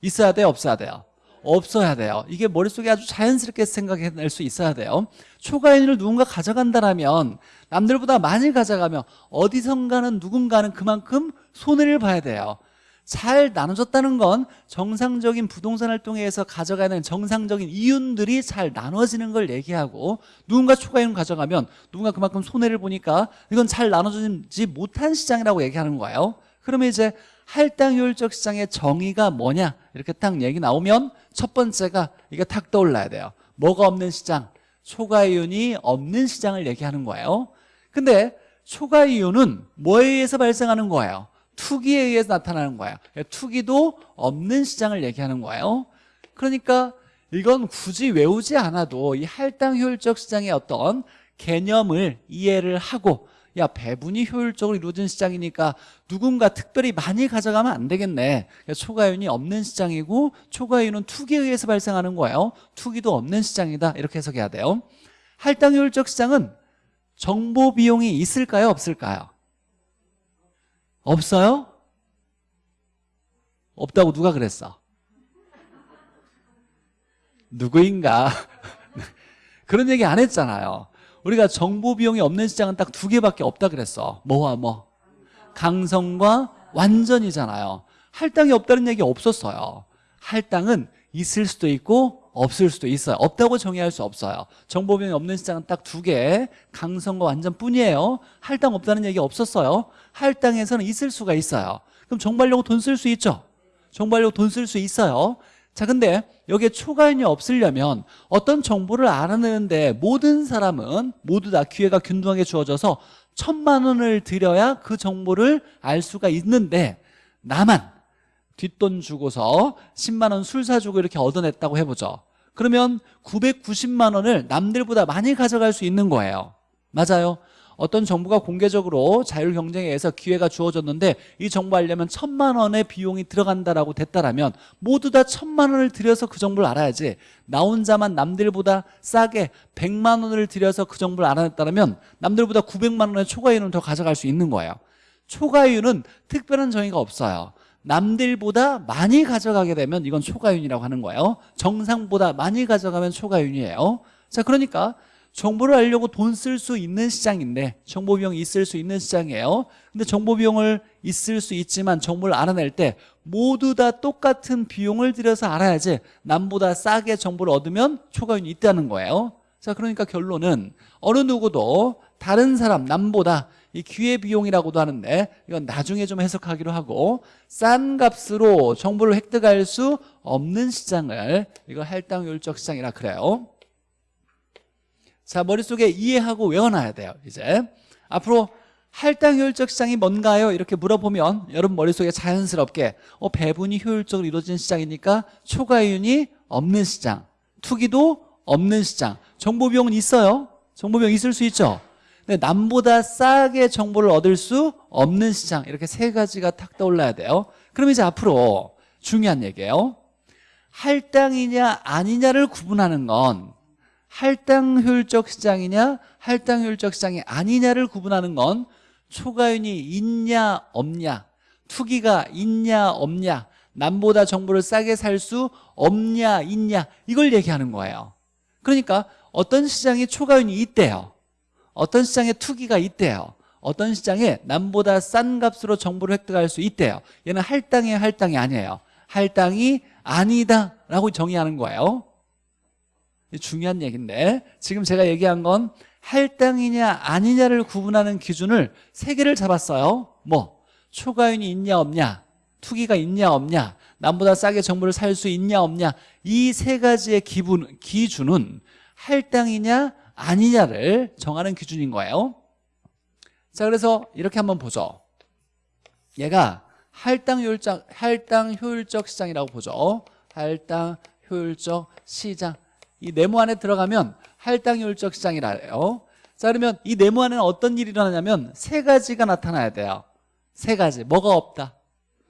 있어야 돼요? 없어야 돼요? 없어야 돼요. 이게 머릿속에 아주 자연스럽게 생각해낼 수 있어야 돼요. 초과이윤을 누군가 가져간다면 남들보다 많이 가져가면 어디선가는 누군가는 그만큼 손해를 봐야 돼요. 잘 나눠졌다는 건 정상적인 부동산 활동에 의해서 가져가는 정상적인 이윤들이 잘 나눠지는 걸 얘기하고 누군가 초과이윤 가져가면 누군가 그만큼 손해를 보니까 이건 잘 나눠지지 못한 시장이라고 얘기하는 거예요. 그러면 이제 할당 효율적 시장의 정의가 뭐냐? 이렇게 딱 얘기 나오면 첫 번째가 이게 탁 떠올라야 돼요 뭐가 없는 시장? 초과이윤이 없는 시장을 얘기하는 거예요 근데 초과이윤은 뭐에 의해서 발생하는 거예요? 투기에 의해서 나타나는 거예요 투기도 없는 시장을 얘기하는 거예요 그러니까 이건 굳이 외우지 않아도 이 할당 효율적 시장의 어떤 개념을 이해를 하고 야 배분이 효율적으로 이루어진 시장이니까 누군가 특별히 많이 가져가면 안 되겠네. 그러니까 초과이윤이 없는 시장이고 초과이윤은 투기에 의해서 발생하는 거예요. 투기도 없는 시장이다. 이렇게 해석해야 돼요. 할당 효율적 시장은 정보 비용이 있을까요? 없을까요? 없어요? 없다고 누가 그랬어? 누구인가? 그런 얘기 안 했잖아요 우리가 정보 비용이 없는 시장은 딱 두 개밖에 없다 그랬어. 뭐와 뭐? 강성과 완전이잖아요. 할당이 없다는 얘기 없었어요. 할당은 있을 수도 있고 없을 수도 있어요. 없다고 정의할 수 없어요. 정보 비용이 없는 시장은 딱 두 개 강성과 완전뿐이에요. 할당 없다는 얘기 없었어요. 할당에서는 있을 수가 있어요. 그럼 정보하려고 돈 쓸 수 있죠? 정보하려고 돈 쓸 수 있어요 자 근데 여기에 초과인이 없으려면 어떤 정보를 알아내는데 모든 사람은 모두 다 기회가 균등하게 주어져서 천만 원을 들여야 그 정보를 알 수가 있는데 나만 뒷돈 주고서 10만 원 술 사주고 이렇게 얻어냈다고 해보죠. 그러면 990만 원을 남들보다 많이 가져갈 수 있는 거예요. 맞아요 어떤 정보가 공개적으로 자율 경쟁에 의해서 기회가 주어졌는데 이 정보 알려면 천만 원의 비용이 들어간다라고 됐다라면 모두 다 천만 원을 들여서 그 정보를 알아야지. 나 혼자만 남들보다 싸게 100만 원을 들여서 그 정보를 알아냈다면 남들보다 900만 원의 초과이윤을 더 가져갈 수 있는 거예요. 초과이윤은 특별한 정의가 없어요. 남들보다 많이 가져가게 되면 이건 초과이윤이라고 하는 거예요. 정상보다 많이 가져가면 초과이윤이에요. 자 그러니까 정보를 알려고 돈 쓸 수 있는 시장인데 정보 비용이 있을 수 있는 시장이에요. 근데 정보 비용을 있을 수 있지만 정보를 알아낼 때 모두 다 똑같은 비용을 들여서 알아야지 남보다 싸게 정보를 얻으면 초과이윤이 있다는 거예요. 자 그러니까 결론은 어느 누구도 다른 사람 남보다 이 기회비용이라고도 하는데 이건 나중에 좀 해석하기로 하고 싼 값으로 정보를 획득할 수 없는 시장을 이거 할당효율적 시장이라 그래요 자 머릿속에 이해하고 외워놔야 돼요 이제. 앞으로 할당 효율적 시장이 뭔가요? 이렇게 물어보면 여러분 머릿속에 자연스럽게 어, 배분이 효율적으로 이루어진 시장이니까 초과이윤이 없는 시장 투기도 없는 시장. 정보비용은 있어요? 정보비용 있을 수 있죠? 근데 남보다 싸게 정보를 얻을 수 없는 시장. 이렇게 세 가지가 탁 떠올라야 돼요. 그럼 이제 앞으로 중요한 얘기예요. 할당이냐 아니냐를 구분하는 건 할당 효율적 시장이냐 할당 효율적 시장이 아니냐를 구분하는 건 초과윤이 있냐 없냐 투기가 있냐 없냐 남보다 정보를 싸게 살 수 없냐 있냐 이걸 얘기하는 거예요. 그러니까 어떤 시장에 초과윤이 있대요. 어떤 시장에 투기가 있대요. 어떤 시장에 남보다 싼 값으로 정보를 획득할 수 있대요. 얘는 할당이에요 할당이 아니에요. 할당이 아니다 라고 정의하는 거예요 중요한 얘기인데 지금 제가 얘기한 건 할당이냐 아니냐를 구분하는 기준을 세 개를 잡았어요. 뭐? 초과윤이 있냐 없냐? 투기가 있냐 없냐? 남보다 싸게 정보를 살 수 있냐 없냐? 이 세 가지의 기분, 기준은 할당이냐 아니냐를 정하는 기준인 거예요. 자 그래서 이렇게 한번 보죠. 얘가 할당 효율적, 할당 효율적 시장이라고 보죠. 할당 효율적 시장 이 네모 안에 들어가면 할당효율적 시장이라 해요. 자 그러면 이 네모 안에는 어떤 일이 일어나냐면 세 가지가 나타나야 돼요. 세 가지. 뭐가 없다?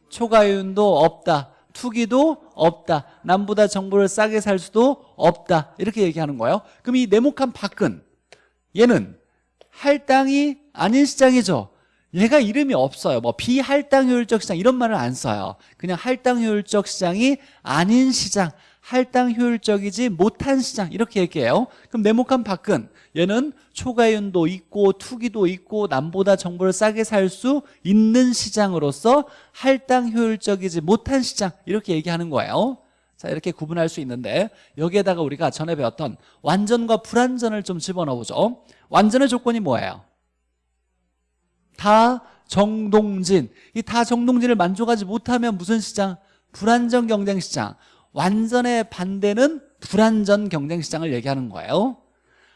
초과윤도 없다. 투기도 없다. 남보다 정보를 싸게 살 수도 없다. 이렇게 얘기하는 거예요. 그럼 이 네모칸 밖은 얘는 할당이 아닌 시장이죠. 얘가 이름이 없어요. 뭐 비할당효율적 시장 이런 말을 안 써요. 그냥 할당효율적 시장이 아닌 시장 할당 효율적이지 못한 시장. 이렇게 얘기해요. 그럼 네모칸 밖은 얘는 초과윤도 있고 투기도 있고 남보다 정보를 싸게 살 수 있는 시장으로서 할당 효율적이지 못한 시장. 이렇게 얘기하는 거예요. 자 이렇게 구분할 수 있는데 여기에다가 우리가 전에 배웠던 완전과 불완전을 좀 집어넣어보죠. 완전의 조건이 뭐예요? 다 정동진. 이 다 정동진을 만족하지 못하면 무슨 시장? 불안전 경쟁 시장 완전의 반대는 불완전 경쟁시장을 얘기하는 거예요.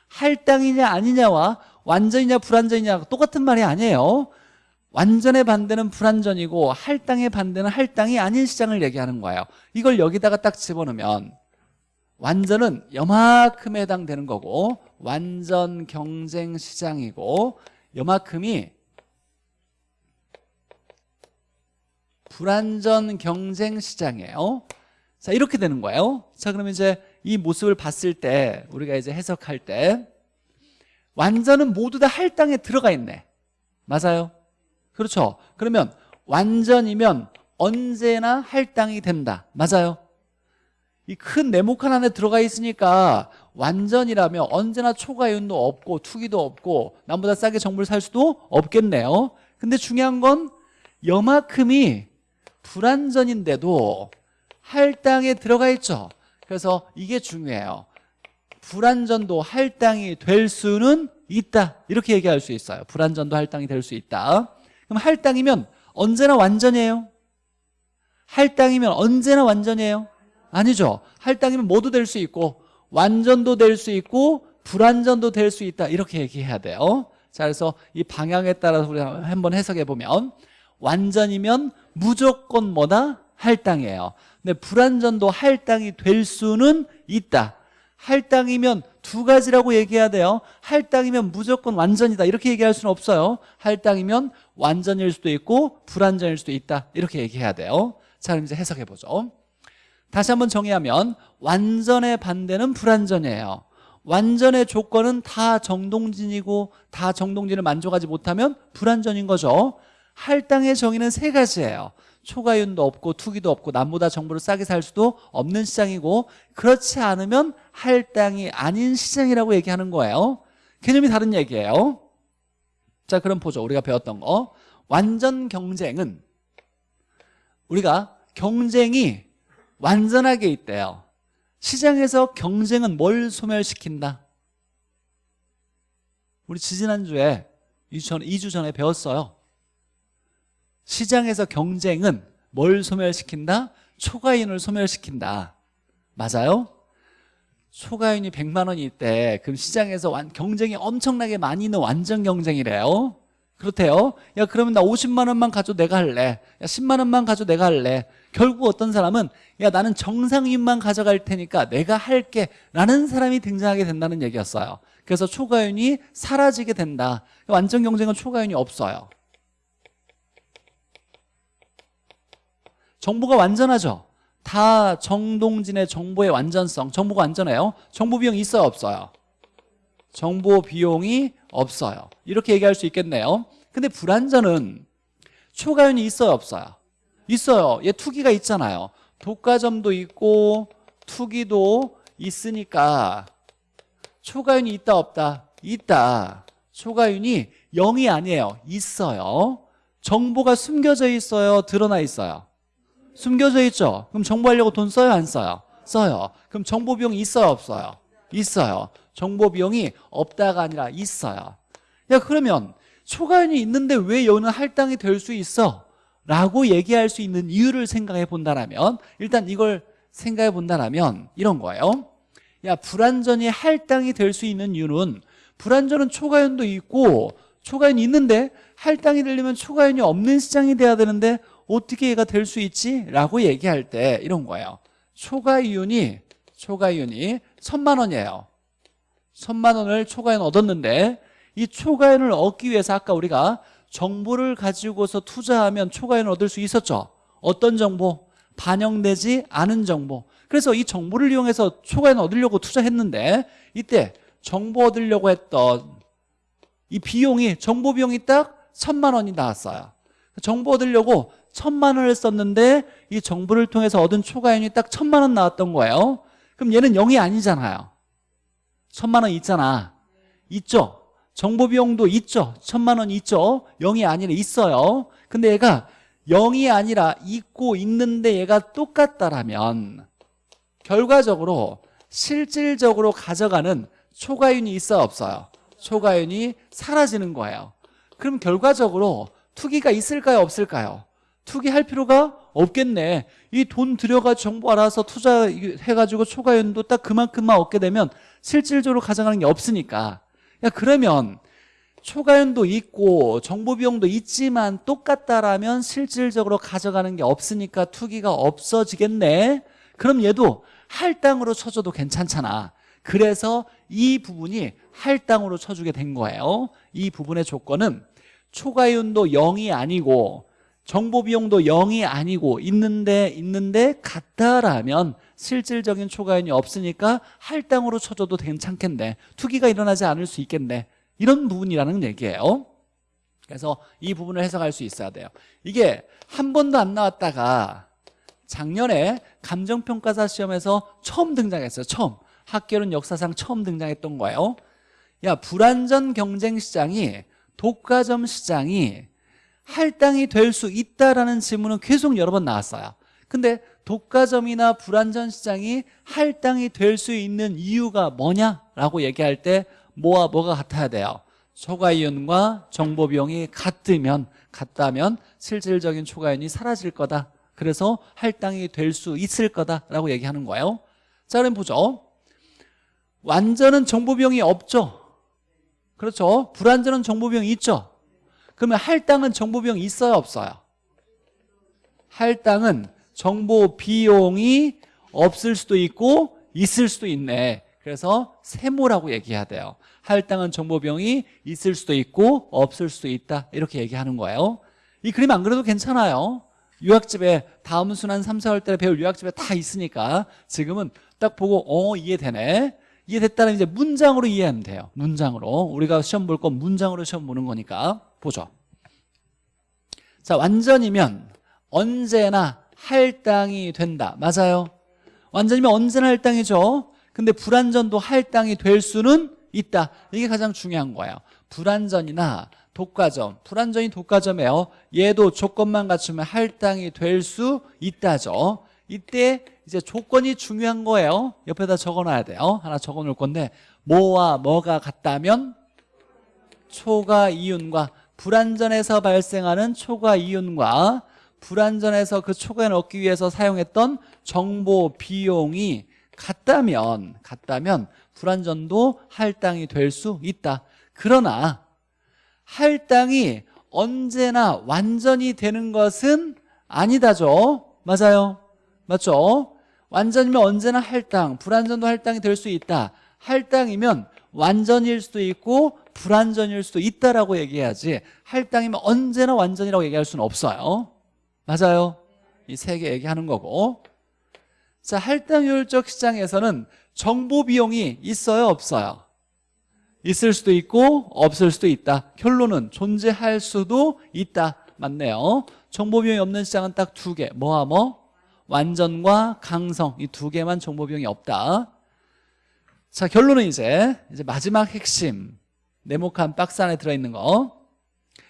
할당이냐 아니냐와 완전이냐 불완전이냐 똑같은 말이 아니에요. 완전의 반대는 불완전이고 할당의 반대는 할당이 아닌 시장을 얘기하는 거예요. 이걸 여기다가 딱 집어넣으면 완전은 여만큼에 해당되는 거고 완전 경쟁 시장이고 요만큼이 불안전 경쟁 시장이에요. 자, 이렇게 되는 거예요. 자, 그러면 이제 이 모습을 봤을 때 우리가 이제 해석할 때 완전은 모두 다 할당에 들어가 있네. 맞아요? 그렇죠. 그러면 완전이면 언제나 할당이 된다. 맞아요? 이 큰 네모칸 안에 들어가 있으니까 완전이라면 언제나 초과이윤도 없고 투기도 없고 남보다 싸게 정보를 살 수도 없겠네요. 근데 중요한 건 여만큼이 불안전인데도 할당에 들어가 있죠. 그래서 이게 중요해요. 불안전도 할당이 될 수는 있다. 이렇게 얘기할 수 있어요. 불안전도 할당이 될 수 있다. 그럼 할당이면 언제나 완전이에요? 할당이면 언제나 완전이에요? 아니죠. 할당이면 모두 될 수 있고 완전도 될 수 있고 불완전도 될 수 있다. 이렇게 얘기해야 돼요. 자, 그래서 이 방향에 따라서 우리가 한번 해석해 보면 완전이면 무조건 뭐다? 할당이에요. 근데 불완전도 할당이 될 수는 있다. 할당이면 두 가지라고 얘기해야 돼요. 할당이면 무조건 완전이다. 이렇게 얘기할 수는 없어요. 할당이면 완전일 수도 있고 불완전일 수도 있다. 이렇게 얘기해야 돼요. 자, 그럼 이제 해석해 보죠. 다시 한번 정의하면 완전의 반대는 불완전이에요. 완전의 조건은 다 정동진이고 다 정동진을 만족하지 못하면 불완전인 거죠. 할당의 정의는 세 가지예요. 초과윤도 없고 투기도 없고 남보다 정보를 싸게 살 수도 없는 시장이고 그렇지 않으면 할당이 아닌 시장이라고 얘기하는 거예요. 개념이 다른 얘기예요. 자 그럼 보죠. 우리가 배웠던 거. 완전 경쟁은 우리가 경쟁이 완전하게 있대요. 시장에서 경쟁은 뭘 소멸시킨다? 우리 지지난주에 2주, 전, 2주 전에 배웠어요. 시장에서 경쟁은 뭘 소멸시킨다? 초과인을 소멸시킨다. 맞아요? 초과인이 100만 원이 있대. 그럼 시장에서 완, 경쟁이 엄청나게 많이 있는 완전 경쟁이래요. 그렇대요. 야 그러면 나 50만 원만 가져 내가 할래. 야 10만 원만 가져 내가 할래. 결국 어떤 사람은 야 나는 정상인만 가져갈 테니까 내가 할게 라는 사람이 등장하게 된다는 얘기였어요. 그래서 초과윤이 사라지게 된다. 완전 경쟁은 초과윤이 없어요. 정보가 완전하죠. 다 정동진의 정보의 완전성. 정보가 완전해요. 정보 비용 있어요, 없어요? 정보 비용이 없어요. 이렇게 얘기할 수 있겠네요. 근데 불안전은 초과윤이 있어요, 없어요? 있어요. 얘 투기가 있잖아요. 독과점도 있고 투기도 있으니까 초과윤이 있다 없다? 있다. 초과윤이 0이 아니에요. 있어요. 정보가 숨겨져 있어요? 드러나 있어요? 숨겨져 있죠? 그럼 정보하려고 돈 써요? 안 써요? 써요. 그럼 정보 비용이 있어요? 없어요? 있어요. 정보 비용이 없다가 아니라 있어요. 야 그러면 초과연이 있는데 왜 여는 할당이 될 수 있어? 라고 얘기할 수 있는 이유를 생각해 본다면 일단 이걸 생각해 본다면 이런 거예요. 야 불안전이 할당이 될 수 있는 이유는 불안전은 초과연도 있고 초과연이 있는데 할당이 되려면 초과연이 없는 시장이 돼야 되는데 어떻게 얘가 될 수 있지? 라고 얘기할 때 이런 거예요. 초과이윤이 초과이윤이 천만 원이에요. 천만 원을 초과이윤 얻었는데 이 초과이윤을 얻기 위해서 아까 우리가 정보를 가지고서 투자하면 초과이윤을 얻을 수 있었죠. 어떤 정보? 반영되지 않은 정보. 그래서 이 정보를 이용해서 초과이윤 얻으려고 투자했는데 이때 정보 얻으려고 했던 이 비용이 정보 비용이 딱 천만 원이 나왔어요. 정보 얻으려고 천만 원을 썼는데 이 정보를 통해서 얻은 초과이윤이 딱 천만 원 나왔던 거예요. 그럼 얘는 0이 아니잖아요. 천만 원 있잖아. 있죠? 정보 비용도 있죠. 천만 원 있죠. 0이 아니라 있어요. 근데 얘가 0이 아니라 있고 있는데 얘가 똑같다라면 결과적으로 실질적으로 가져가는 초과윤이 있어 없어요? 초과윤이 사라지는 거예요. 그럼 결과적으로 투기가 있을까요? 없을까요? 투기할 필요가 없겠네. 이 돈 들여가 정보 알아서 투자해가지고 초과 연도 딱 그만큼만 얻게 되면 실질적으로 가져가는 게 없으니까. 야 그러면 초과 연도 있고 정보 비용도 있지만 똑같다라면 실질적으로 가져가는 게 없으니까 투기가 없어지겠네. 그럼 얘도 할당으로 쳐줘도 괜찮잖아. 그래서 이 부분이 할당으로 쳐주게 된 거예요. 이 부분의 조건은 초과이윤도 0이 아니고 정보 비용도 0이 아니고 있는데 있는데 같다라면 실질적인 초과이윤이 없으니까 할당으로 쳐줘도 괜찮겠네. 투기가 일어나지 않을 수 있겠네. 이런 부분이라는 얘기예요. 그래서 이 부분을 해석할 수 있어야 돼요. 이게 한 번도 안 나왔다가 작년에 감정평가사 시험에서 처음 등장했어요 처음. 학교는 역사상 처음 등장했던 거예요. 야 불안전 경쟁 시장이 독과점 시장이 할당이 될 수 있다라는 질문은 계속 여러 번 나왔어요. 근데 독과점이나 불안전 시장이 할당이 될 수 있는 이유가 뭐냐라고 얘기할 때 뭐와 뭐가 같아야 돼요? 초과이윤과 정보비용이 같으면 같다면 실질적인 초과이윤이 사라질 거다. 그래서 할당이 될 수 있을 거다라고 얘기하는 거예요. 자 그럼 보죠 완전은 정보비용이 없죠. 그렇죠? 불완전은 정보비용이 있죠 그러면 할당은 정보비용이 있어요 없어요? 할당은 정보 비용이 없을 수도 있고 있을 수도 있네. 그래서 세모라고 얘기해야 돼요. 할당은 정보 비용이 있을 수도 있고 없을 수도 있다. 이렇게 얘기하는 거예요. 이 그림 안 그래도 괜찮아요. 유학집에 다음 순환 3, 4월 때 배울 유학집에 다 있으니까 지금은 딱 보고 어 이해되네. 이해됐다는 이제 문장으로 이해하면 돼요. 문장으로. 우리가 시험 볼 건 문장으로 시험 보는 거니까 보죠. 자 완전이면 언제나 할당이 된다. 맞아요? 완전이면 언제나 할당이죠. 근데 불완전도 할당이 될 수는 있다. 이게 가장 중요한 거예요. 불완전이나 독과점. 불완전이 독과점이에요. 얘도 조건만 갖추면 할당이 될 수 있다죠. 이때 이제 조건이 중요한 거예요. 옆에다 적어놔야 돼요. 하나 적어놓을 건데 뭐와 뭐가 같다면 초과 이윤과 불완전에서 발생하는 초과 이윤과 불완전에서 그 초과를 얻기 위해서 사용했던 정보 비용이 같다면 같다면 불완전도 할당이 될 수 있다. 그러나 할당이 언제나 완전히 되는 것은 아니다죠. 맞아요? 맞죠? 완전이면 언제나 할당 불완전도 할당이 될 수 있다. 할당이면 완전일 수도 있고 불완전일 수도 있다라고 얘기해야지 할당이면 언제나 완전이라고 얘기할 수는 없어요. 맞아요? 이 세 개 얘기하는 거고. 자 할당효율적 시장에서는 정보 비용이 있어요 없어요? 있을 수도 있고 없을 수도 있다. 결론은 존재할 수도 있다. 맞네요. 정보 비용이 없는 시장은 딱 두 개. 뭐와 뭐? 완전과 강성. 이 두 개만 정보 비용이 없다. 자 결론은 이제 이제 마지막 핵심 네모칸 박스 안에 들어있는 거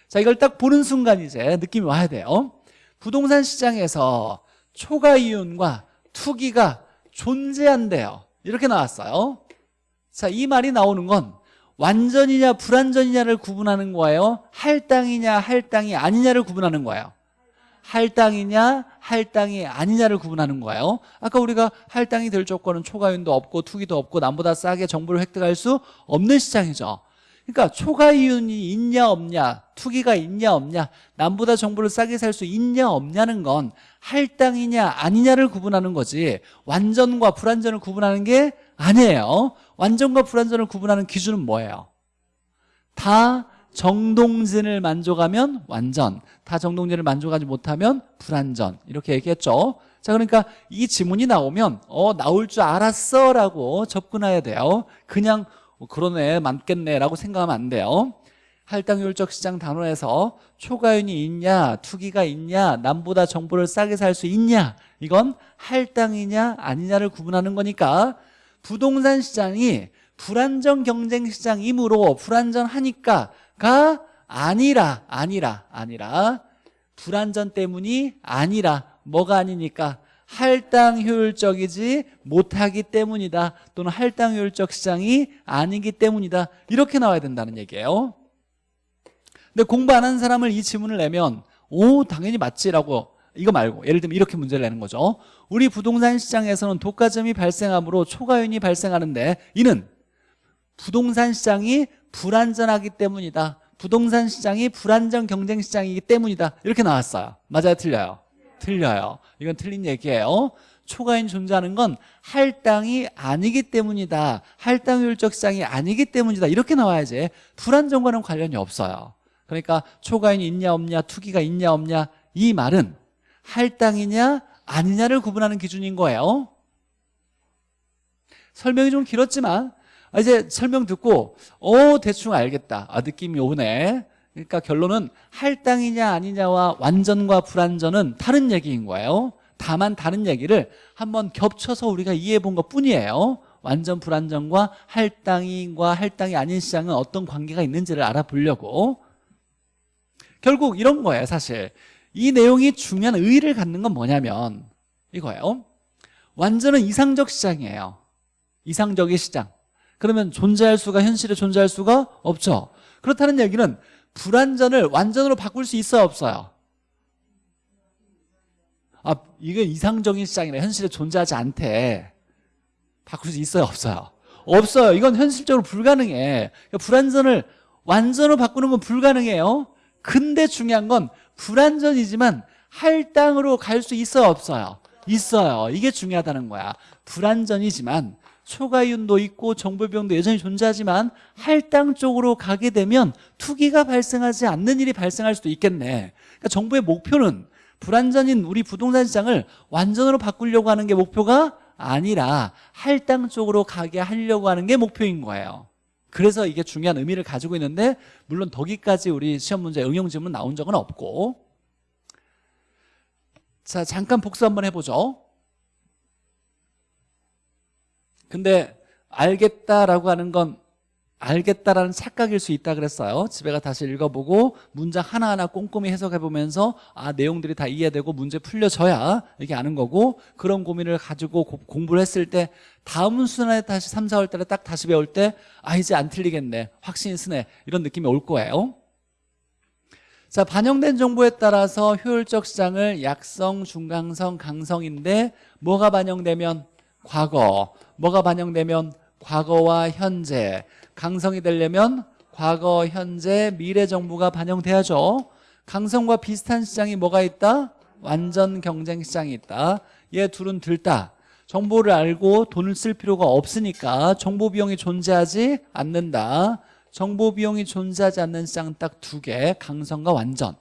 자 이걸 딱 보는 순간 이제 느낌이 와야 돼요. 부동산 시장에서 초과 이윤과 투기가 존재한대요. 이렇게 나왔어요. 자 이 말이 나오는 건 완전이냐 불완전이냐를 구분하는 거예요? 할당이냐 할당이 아니냐를 구분하는 거예요. 할당이냐 할당이 아니냐를 구분하는 거예요. 아까 우리가 할당이 될 조건은 초과윤도 없고 투기도 없고 남보다 싸게 정보를 획득할 수 없는 시장이죠 그러니까 초과 이윤이 있냐 없냐 투기가 있냐 없냐 남보다 정보를 싸게 살 수 있냐 없냐는 건 할당이냐 아니냐를 구분하는 거지. 완전과 불완전을 구분하는 게 아니에요. 완전과 불완전을 구분하는 기준은 뭐예요? 다 정동진을 만족하면 완전 다 정동진을 만족하지 못하면 불완전. 이렇게 얘기했죠. 자 그러니까 이 지문이 나오면 어 나올 줄 알았어 라고 접근해야 돼요. 그냥 어, 그러네 맞겠네 라고 생각하면 안 돼요. 할당효율적 시장 단원에서 초과윤이 있냐 투기가 있냐 남보다 정보를 싸게 살 수 있냐 이건 할당이냐 아니냐를 구분하는 거니까 부동산 시장이 불안전 경쟁 시장이므로 불안전하니까가 아니라 아니라 아니라 불안전 때문이 아니라 뭐가 아니니까 할당 효율적이지 못하기 때문이다 또는 할당 효율적 시장이 아니기 때문이다. 이렇게 나와야 된다는 얘기예요. 근데 공부 안 하는 사람을 이 지문을 내면 오 당연히 맞지라고 이거 말고 예를 들면 이렇게 문제를 내는 거죠. 우리 부동산 시장에서는 독과점이 발생하므로 초과윤이 발생하는데 이는 부동산 시장이 불안전하기 때문이다. 부동산 시장이 불안전 경쟁 시장이기 때문이다. 이렇게 나왔어요. 맞아요? 틀려요 틀려요. 이건 틀린 얘기예요. 초과인 존재하는 건 할당이 아니기 때문이다. 할당 효율적 시장이 아니기 때문이다. 이렇게 나와야지. 불안정과는 관련이 없어요. 그러니까 초과인이 있냐 없냐 투기가 있냐 없냐 이 말은 할당이냐 아니냐를 구분하는 기준인 거예요. 설명이 좀 길었지만 아, 이제 설명 듣고 어 대충 알겠다. 아 느낌이 오네 그러니까 결론은 할당이냐 아니냐와 완전과 불완전은 다른 얘기인 거예요. 다만 다른 얘기를 한번 겹쳐서 우리가 이해해 본 것 뿐이에요. 완전 불완전과 할당과 할당이 아닌 시장은 어떤 관계가 있는지를 알아보려고. 결국 이런 거예요 사실. 이 내용이 중요한 의의를 갖는 건 뭐냐면 이거예요. 완전은 이상적 시장이에요. 이상적인 시장. 그러면 존재할 수가 현실에 존재할 수가 없죠. 그렇다는 얘기는 불완전을 완전으로 바꿀 수 있어요 없어요? 아 이건 이상적인 시장이라 현실에 존재하지 않대. 바꿀 수 있어요 없어요? 없어요. 이건 현실적으로 불가능해. 그러니까 불완전을 완전으로 바꾸는 건 불가능해요. 근데 중요한 건 불완전이지만 할당으로 갈 수 있어요 없어요? 있어요. 이게 중요하다는 거야. 불완전이지만 초과이윤도 있고 정보비용도 여전히 존재하지만 할당 쪽으로 가게 되면 투기가 발생하지 않는 일이 발생할 수도 있겠네. 그러니까 정부의 목표는 불완전인 우리 부동산 시장을 완전으로 바꾸려고 하는 게 목표가 아니라 할당 쪽으로 가게 하려고 하는 게 목표인 거예요. 그래서 이게 중요한 의미를 가지고 있는데 물론 덕기까지 우리 시험 문제 응용 질문 나온 적은 없고. 자 잠깐 복수 한번 해보죠 근데 알겠다라고 하는 건 알겠다라는 착각일 수 있다 그랬어요. 집에 가 다시 읽어보고 문장 하나하나 꼼꼼히 해석해보면서 아 내용들이 다 이해되고 문제 풀려져야 이게 아는 거고 그런 고민을 가지고 고, 공부를 했을 때 다음 순환에 다시 3, 4월 달에 딱 다시 배울 때 아 이제 안 틀리겠네. 확신이 쓰네. 이런 느낌이 올 거예요. 자 반영된 정보에 따라서 효율적 시장을 약성, 중강성, 강성인데 뭐가 반영되면 과거 뭐가 반영되면 과거와 현재 강성이 되려면 과거, 현재, 미래 정보가 반영돼야죠. 강성과 비슷한 시장이 뭐가 있다? 완전 경쟁 시장이 있다. 얘 둘은 들다. 정보를 알고 돈을 쓸 필요가 없으니까 정보 비용이 존재하지 않는다. 정보 비용이 존재하지 않는 시장 딱 두 개 강성과 완전.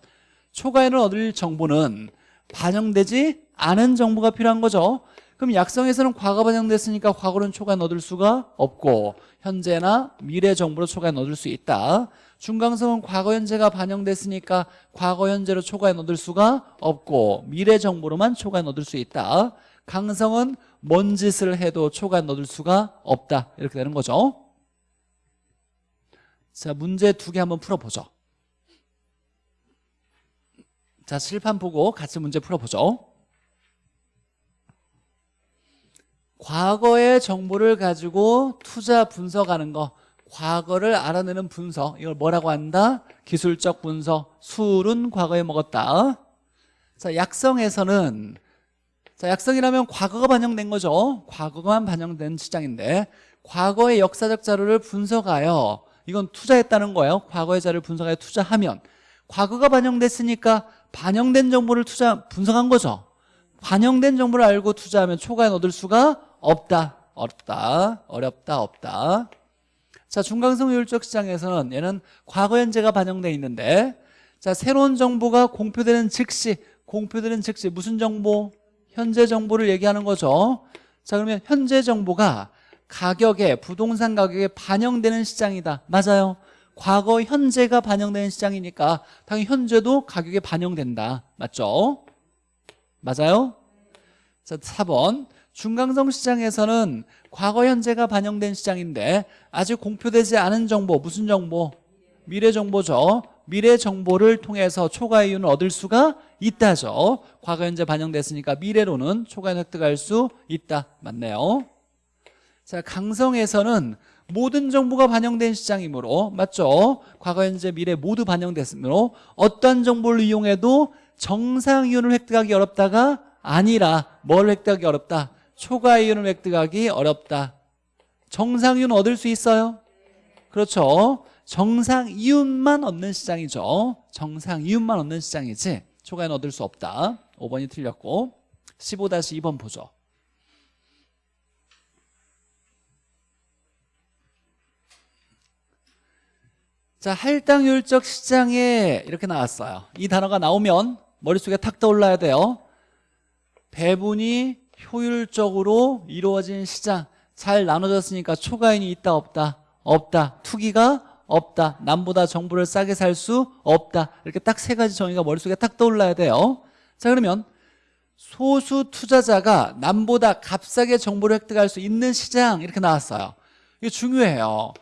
초과에는 얻을 정보는 반영되지 않은 정보가 필요한 거죠 그럼 약성에서는 과거 반영됐으니까 과거는 초과에 얻을 수가 없고 현재나 미래 정보로 초과에 얻을 수 있다. 중강성은 과거 현재가 반영됐으니까 과거 현재로 초과에 얻을 수가 없고 미래 정보로만 초과에 얻을 수 있다. 강성은 뭔 짓을 해도 초과에 얻을 수가 없다. 이렇게 되는 거죠. 자 문제 두 개 한번 풀어보죠. 자 실판 보고 같이 문제 풀어보죠 과거의 정보를 가지고 투자 분석하는 거 과거를 알아내는 분석. 이걸 뭐라고 한다? 기술적 분석. 술은 과거에 먹었다. 자 약성에서는 자 약성이라면 과거가 반영된 거죠. 과거만 반영된 시장인데 과거의 역사적 자료를 분석하여 이건 투자했다는 거예요. 과거의 자료를 분석하여 투자하면. 과거가 반영됐으니까 반영된 정보를 투자 분석한 거죠. 반영된 정보를 알고 투자하면 초과에 얻을 수가 없다 어렵다 어렵다 없다 자 중강성 효율적 시장에서는 얘는 과거 현재가 반영되어 있는데 자 새로운 정보가 공표되는 즉시 공표되는 즉시 무슨 정보? 현재 정보를 얘기하는 거죠 자 그러면 현재 정보가 가격에 부동산 가격에 반영되는 시장이다 맞아요 과거 현재가 반영되는 시장이니까 당연히 현재도 가격에 반영된다 맞죠? 맞아요? 자 4번 중강성 시장에서는 과거 현재가 반영된 시장인데 아직 공표되지 않은 정보 무슨 정보? 미래 정보죠. 미래 정보를 통해서 초과 이윤을 얻을 수가 있다죠. 과거 현재 반영됐으니까 미래로는 초과 이윤 획득할 수 있다. 맞네요. 자 강성에서는 모든 정보가 반영된 시장이므로 맞죠? 과거 현재 미래 모두 반영됐으므로 어떤 정보를 이용해도 정상 이윤을 획득하기 어렵다가 아니라 뭘 획득하기 어렵다 초과 이윤을 획득하기 어렵다. 정상 이윤 얻을 수 있어요? 그렇죠. 정상 이윤만 얻는 시장이죠. 정상 이윤만 얻는 시장이지 초과 이윤 얻을 수 없다. 5번이 틀렸고 15-2번 보죠. 자 할당율적 시장에 이렇게 나왔어요. 이 단어가 나오면 머릿속에 탁 떠올라야 돼요. 배분이 효율적으로 이루어진 시장. 잘 나눠졌으니까 초과인이 있다 없다? 없다. 투기가 없다. 남보다 정보를 싸게 살 수 없다. 이렇게 딱 세 가지 정의가 머릿속에 딱 떠올라야 돼요. 자 그러면 소수 투자자가 남보다 값싸게 정보를 획득할 수 있는 시장 이렇게 나왔어요. 이게 중요해요.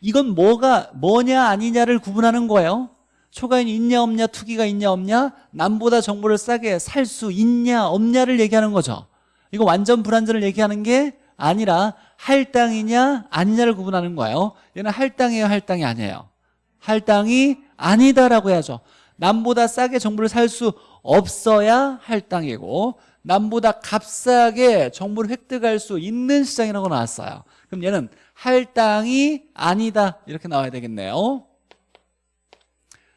이건 뭐가 뭐냐 아니냐를 구분하는 거예요. 초과인이 있냐 없냐 투기가 있냐 없냐 남보다 정보를 싸게 살 수 있냐 없냐를 얘기하는 거죠 이거 완전 불완전을 얘기하는 게 아니라 할당이냐 아니냐를 구분하는 거예요. 얘는 할당이에요 할당이 아니에요. 할당이 아니다라고 해야죠. 남보다 싸게 정보를 살 수 없어야 할당이고 남보다 값싸게 정보를 획득할 수 있는 시장이라고 나왔어요. 그럼 얘는 할당이 아니다 이렇게 나와야 되겠네요.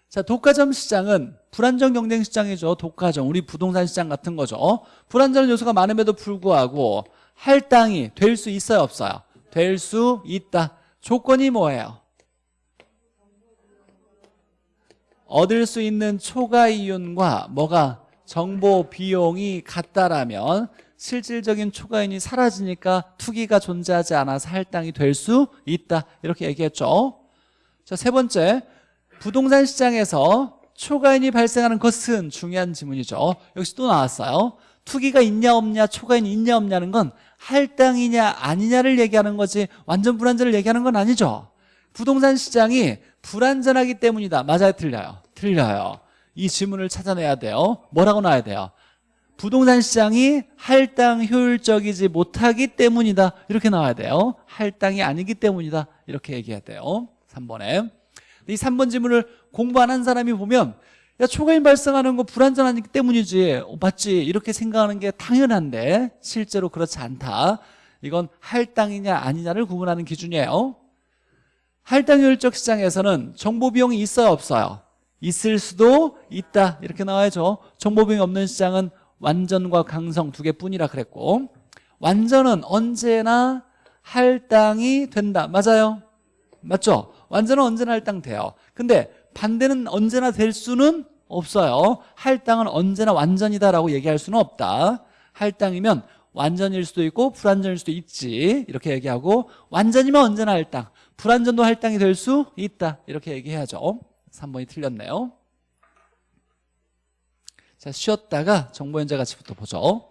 자 독과점 시장은 불안정 경쟁 시장이죠. 독과점 우리 부동산 시장 같은 거죠. 불안전 요소가 많음에도 불구하고 할당이 될 수 있어요 없어요? 될 수 있다. 조건이 뭐예요? 얻을 수 있는 초과 이윤과 뭐가 정보 비용이 같다라면 실질적인 초과인이 사라지니까 투기가 존재하지 않아서 할당이 될 수 있다. 이렇게 얘기했죠. 자세 번째 부동산 시장에서 초과인이 발생하는 것은 중요한 지문이죠. 역시 또 나왔어요. 투기가 있냐 없냐 초과인이 있냐 없냐는 건 할당이냐 아니냐를 얘기하는 거지 완전 불안전을 얘기하는 건 아니죠. 부동산 시장이 불안전하기 때문이다. 맞아요? 틀려요? 틀려요. 이 지문을 찾아내야 돼요. 뭐라고 나와야 돼요? 부동산 시장이 할당 효율적이지 못하기 때문이다. 이렇게 나와야 돼요. 할당이 아니기 때문이다. 이렇게 얘기해야 돼요. 3번에 이 3번 지문을 공부 안 한 사람이 보면 야 초과임 발생하는 거 불안전하기 때문이지. 어, 맞지. 이렇게 생각하는 게 당연한데 실제로 그렇지 않다. 이건 할당이냐 아니냐를 구분하는 기준이에요. 할당 효율적 시장에서는 정보 비용이 있어요 없어요? 있을 수도 있다. 이렇게 나와야죠. 정보 비용이 없는 시장은 완전과 강성 두 개뿐이라 그랬고 완전은 언제나 할당이 된다. 맞아요? 맞죠 완전은 언제나 할당 돼요. 근데 반대는 언제나 될 수는 없어요. 할당은 언제나 완전이다라고 얘기할 수는 없다. 할당이면 완전일 수도 있고 불완전일 수도 있지. 이렇게 얘기하고 완전이면 언제나 할당 불완전도 할당이 될 수 있다. 이렇게 얘기해야죠. 3번이 틀렸네요. 자 쉬었다가 정보연자 가치부터 보죠